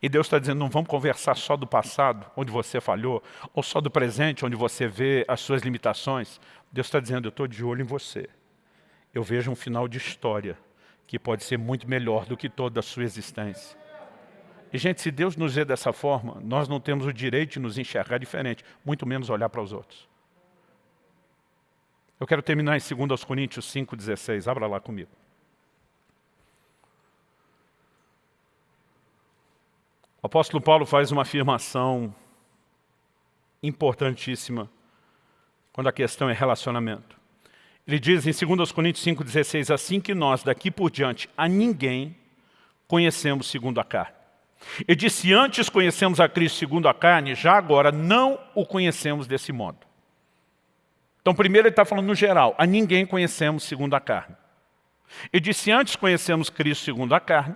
E Deus está dizendo, não vamos conversar só do passado, onde você falhou, ou só do presente, onde você vê as suas limitações. Deus está dizendo, eu estou de olho em você. Eu vejo um final de história que pode ser muito melhor do que toda a sua existência. E, gente, se Deus nos vê dessa forma, nós não temos o direito de nos enxergar diferente, muito menos olhar para os outros. Eu quero terminar em 2 Coríntios 5,16. Abra lá comigo. O apóstolo Paulo faz uma afirmação importantíssima quando a questão é relacionamento. Ele diz em 2 Coríntios 5,16, assim que nós, daqui por diante, a ninguém conhecemos segundo a carne. Ele disse, antes conhecemos a Cristo segundo a carne, já agora não o conhecemos desse modo. Então, primeiro ele está falando no geral, a ninguém conhecemos segundo a carne. Ele disse, antes conhecemos Cristo segundo a carne,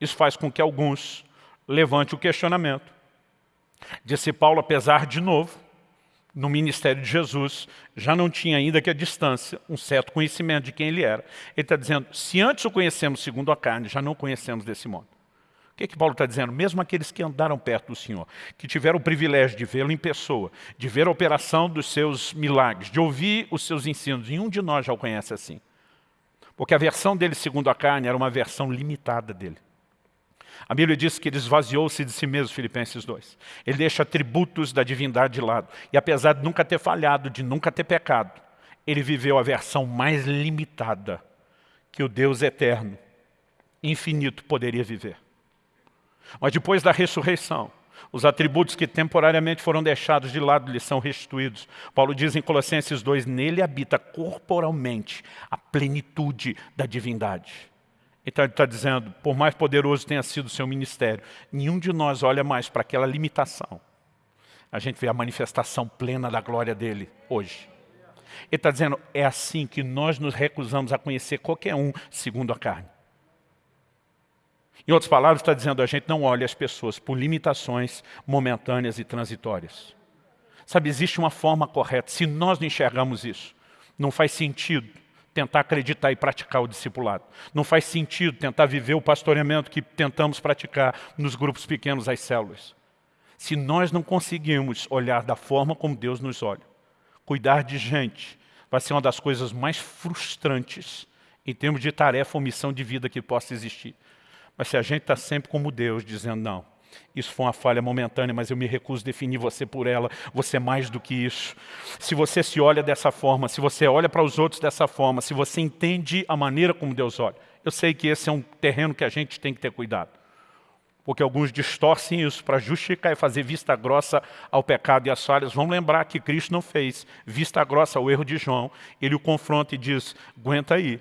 isso faz com que alguns levante o questionamento. Disse Paulo, apesar de novo, no ministério de Jesus, já não tinha ainda que a distância, um certo conhecimento de quem ele era. Ele está dizendo, se antes o conhecemos segundo a carne, já não conhecemos desse modo. O que, é que Paulo está dizendo? Mesmo aqueles que andaram perto do Senhor, que tiveram o privilégio de vê-lo em pessoa, de ver a operação dos seus milagres, de ouvir os seus ensinos, nenhum de nós já o conhece assim. Porque a versão dele segundo a carne era uma versão limitada dele. A Bíblia diz que ele esvaziou-se de si mesmo, Filipenses 2. Ele deixa atributos da divindade de lado. E apesar de nunca ter falhado, de nunca ter pecado, ele viveu a versão mais limitada que o Deus eterno, infinito, poderia viver. Mas depois da ressurreição, os atributos que temporariamente foram deixados de lado lhe são restituídos. Paulo diz em Colossenses 2, nele habita corporalmente a plenitude da divindade. Então ele está dizendo, por mais poderoso tenha sido o seu ministério, nenhum de nós olha mais para aquela limitação. A gente vê a manifestação plena da glória dele hoje. Ele está dizendo, é assim que nós nos recusamos a conhecer qualquer um segundo a carne. Em outras palavras, está dizendo, a gente não olha as pessoas por limitações momentâneas e transitórias. Sabe, existe uma forma correta. Se nós não enxergamos isso, não faz sentido tentar acreditar e praticar o discipulado. Não faz sentido tentar viver o pastoreamento que tentamos praticar nos grupos pequenos, as células. Se nós não conseguimos olhar da forma como Deus nos olha, cuidar de gente vai ser uma das coisas mais frustrantes em termos de tarefa ou missão de vida que possa existir. Mas se a gente está sempre como Deus, dizendo, não, isso foi uma falha momentânea, mas eu me recuso a definir você por ela, você é mais do que isso. Se você se olha dessa forma, se você olha para os outros dessa forma, se você entende a maneira como Deus olha, eu sei que esse é um terreno que a gente tem que ter cuidado. Porque alguns distorcem isso para justificar e fazer vista grossa ao pecado e às falhas. Vamos lembrar que Cristo não fez vista grossa ao erro de João. Ele o confronta e diz, aguenta aí,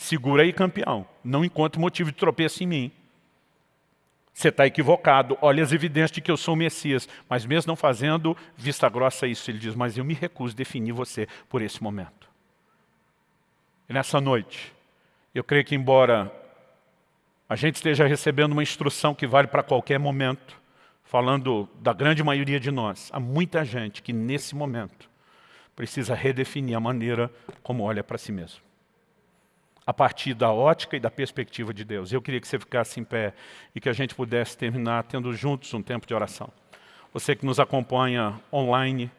Segura aí, campeão. Não encontre motivo de tropeço em mim. Você está equivocado. Olha as evidências de que eu sou o Messias. Mas mesmo não fazendo vista grossa isso, ele diz, mas eu me recuso a definir você por esse momento. E nessa noite, eu creio que embora a gente esteja recebendo uma instrução que vale para qualquer momento, falando da grande maioria de nós, há muita gente que nesse momento precisa redefinir a maneira como olha para si mesmo a partir da ótica e da perspectiva de Deus. Eu queria que você ficasse em pé e que a gente pudesse terminar tendo juntos um tempo de oração. Você que nos acompanha online,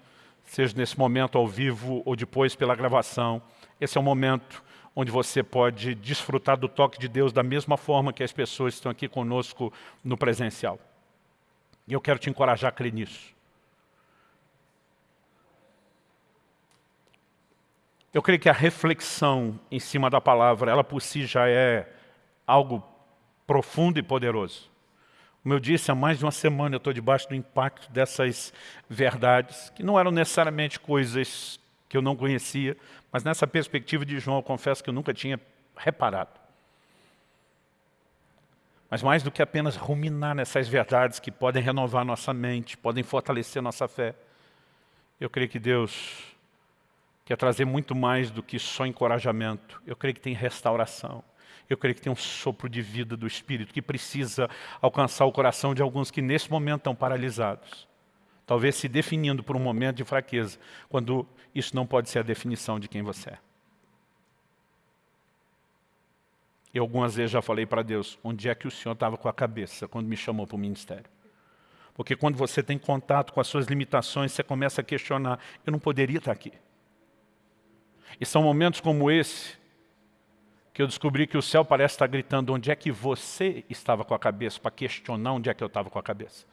seja nesse momento ao vivo ou depois pela gravação, esse é o momento onde você pode desfrutar do toque de Deus da mesma forma que as pessoas estão aqui conosco no presencial. E eu quero te encorajar a crer nisso. Eu creio que a reflexão em cima da palavra, ela por si já é algo profundo e poderoso. Como eu disse, há mais de uma semana eu estou debaixo do impacto dessas verdades, que não eram necessariamente coisas que eu não conhecia, mas nessa perspectiva de João, eu confesso que eu nunca tinha reparado. Mas mais do que apenas ruminar nessas verdades que podem renovar nossa mente, podem fortalecer nossa fé, eu creio que Deus quer trazer muito mais do que só encorajamento. Eu creio que tem restauração. Eu creio que tem um sopro de vida do Espírito que precisa alcançar o coração de alguns que nesse momento estão paralisados. Talvez se definindo por um momento de fraqueza, quando isso não pode ser a definição de quem você é. Eu algumas vezes já falei para Deus, onde é que o Senhor estava com a cabeça quando me chamou para o ministério? Porque quando você tem contato com as suas limitações, você começa a questionar, eu não poderia estar aqui. E são momentos como esse que eu descobri que o céu parece estar gritando onde é que você estava com a cabeça, para questionar onde é que eu estava com a cabeça.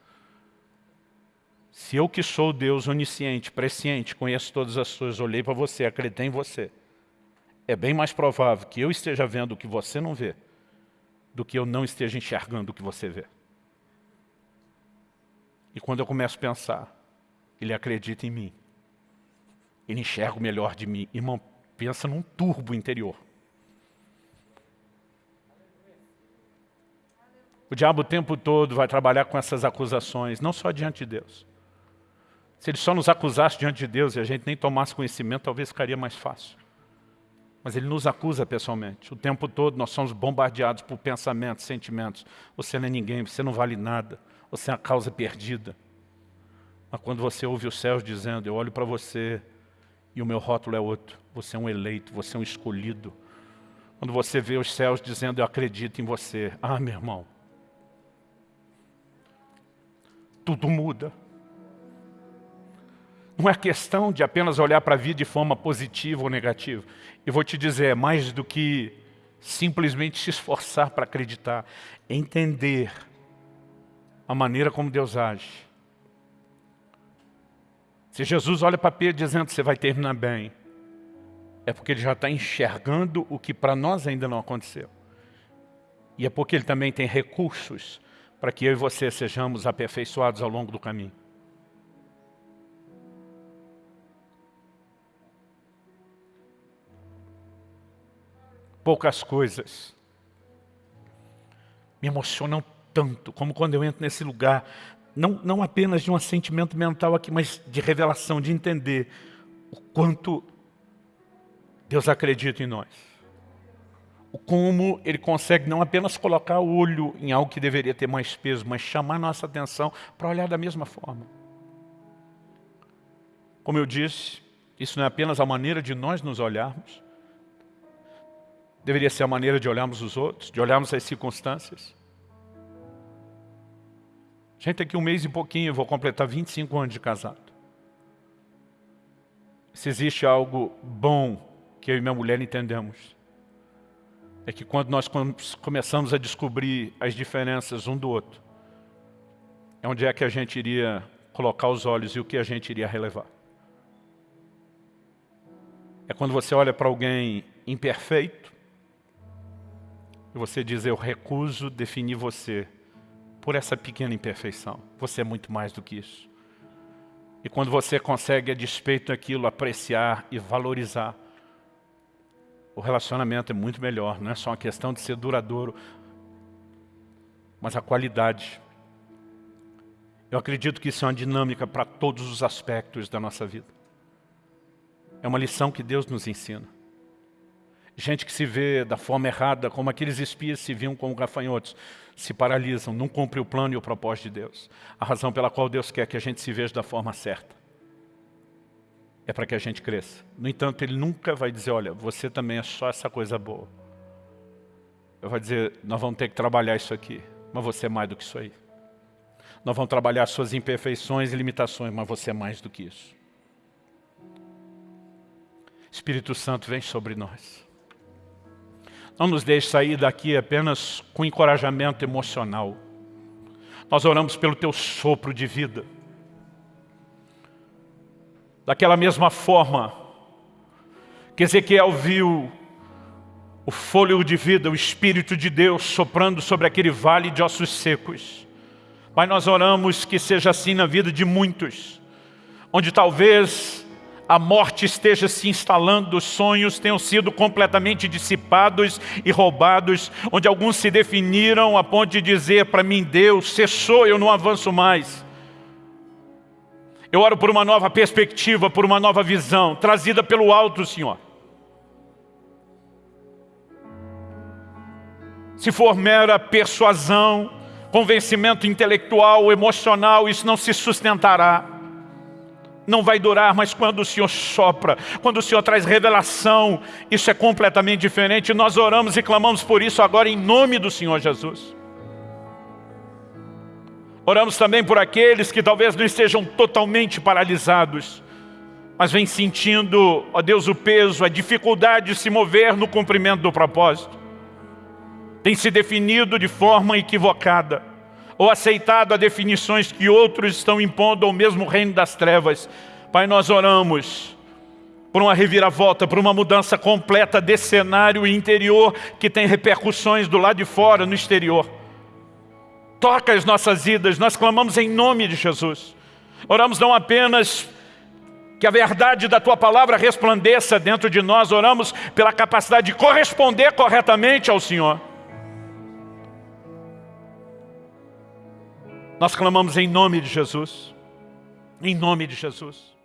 Se eu que sou Deus onisciente, presciente, conheço todas as coisas, olhei para você, acreditei em você, é bem mais provável que eu esteja vendo o que você não vê, do que eu não esteja enxergando o que você vê. E quando eu começo a pensar, ele acredita em mim, ele enxerga o melhor de mim. Irmão, pensa num turbo interior. O diabo o tempo todo vai trabalhar com essas acusações, não só diante de Deus. Se ele só nos acusasse diante de Deus e a gente nem tomasse conhecimento, talvez ficaria mais fácil. Mas ele nos acusa pessoalmente. O tempo todo nós somos bombardeados por pensamentos, sentimentos. Você não é ninguém, você não vale nada. Você é a causa perdida. Mas quando você ouve os céus dizendo, eu olho para você e o meu rótulo é outro. Você é um eleito, você é um escolhido. Quando você vê os céus dizendo, eu acredito em você. Ah, meu irmão. Tudo muda. Não é questão de apenas olhar para a vida de forma positiva ou negativa. Eu vou te dizer, mais do que simplesmente se esforçar para acreditar. Entender a maneira como Deus age se Jesus olha para Pedro dizendo você vai terminar bem, é porque ele já está enxergando o que para nós ainda não aconteceu. E é porque ele também tem recursos para que eu e você sejamos aperfeiçoados ao longo do caminho. Poucas coisas me emocionam tanto como quando eu entro nesse lugar não, não apenas de um assentimento mental aqui, mas de revelação, de entender o quanto Deus acredita em nós. O como Ele consegue não apenas colocar o olho em algo que deveria ter mais peso, mas chamar nossa atenção para olhar da mesma forma. Como eu disse, isso não é apenas a maneira de nós nos olharmos, deveria ser a maneira de olharmos os outros, de olharmos as circunstâncias. Gente, aqui um mês e pouquinho eu vou completar 25 anos de casado. Se existe algo bom que eu e minha mulher entendemos, é que quando nós começamos a descobrir as diferenças um do outro, é onde é que a gente iria colocar os olhos e o que a gente iria relevar. É quando você olha para alguém imperfeito e você diz, eu recuso definir você por essa pequena imperfeição. Você é muito mais do que isso. E quando você consegue, a despeito daquilo, apreciar e valorizar, o relacionamento é muito melhor. Não é só uma questão de ser duradouro, mas a qualidade. Eu acredito que isso é uma dinâmica para todos os aspectos da nossa vida. É uma lição que Deus nos ensina. Gente que se vê da forma errada, como aqueles espias se viam como gafanhotos, se paralisam, não cumprem o plano e o propósito de Deus. A razão pela qual Deus quer que a gente se veja da forma certa é para que a gente cresça. No entanto, Ele nunca vai dizer, olha, você também é só essa coisa boa. Ele vai dizer, nós vamos ter que trabalhar isso aqui, mas você é mais do que isso aí. Nós vamos trabalhar suas imperfeições e limitações, mas você é mais do que isso. Espírito Santo vem sobre nós. Não nos deixe sair daqui apenas com encorajamento emocional. Nós oramos pelo Teu sopro de vida. Daquela mesma forma que Ezequiel viu o fôlego de vida, o Espírito de Deus soprando sobre aquele vale de ossos secos. Pai, nós oramos que seja assim na vida de muitos, onde talvez a morte esteja se instalando, os sonhos tenham sido completamente dissipados e roubados, onde alguns se definiram a ponto de dizer para mim, Deus, cessou, eu não avanço mais. Eu oro por uma nova perspectiva, por uma nova visão, trazida pelo alto, Senhor. Se for mera persuasão, convencimento intelectual, emocional, isso não se sustentará não vai durar, mas quando o Senhor sopra, quando o Senhor traz revelação, isso é completamente diferente. Nós oramos e clamamos por isso agora em nome do Senhor Jesus. Oramos também por aqueles que talvez não estejam totalmente paralisados, mas vêm sentindo, ó Deus, o peso, a dificuldade de se mover no cumprimento do propósito. Tem se definido de forma equivocada ou aceitado as definições que outros estão impondo ao mesmo reino das trevas. Pai, nós oramos por uma reviravolta, por uma mudança completa desse cenário interior que tem repercussões do lado de fora, no exterior. Toca as nossas vidas, nós clamamos em nome de Jesus. Oramos não apenas que a verdade da Tua palavra resplandeça dentro de nós, oramos pela capacidade de corresponder corretamente ao Senhor. Nós clamamos em nome de Jesus. Em nome de Jesus.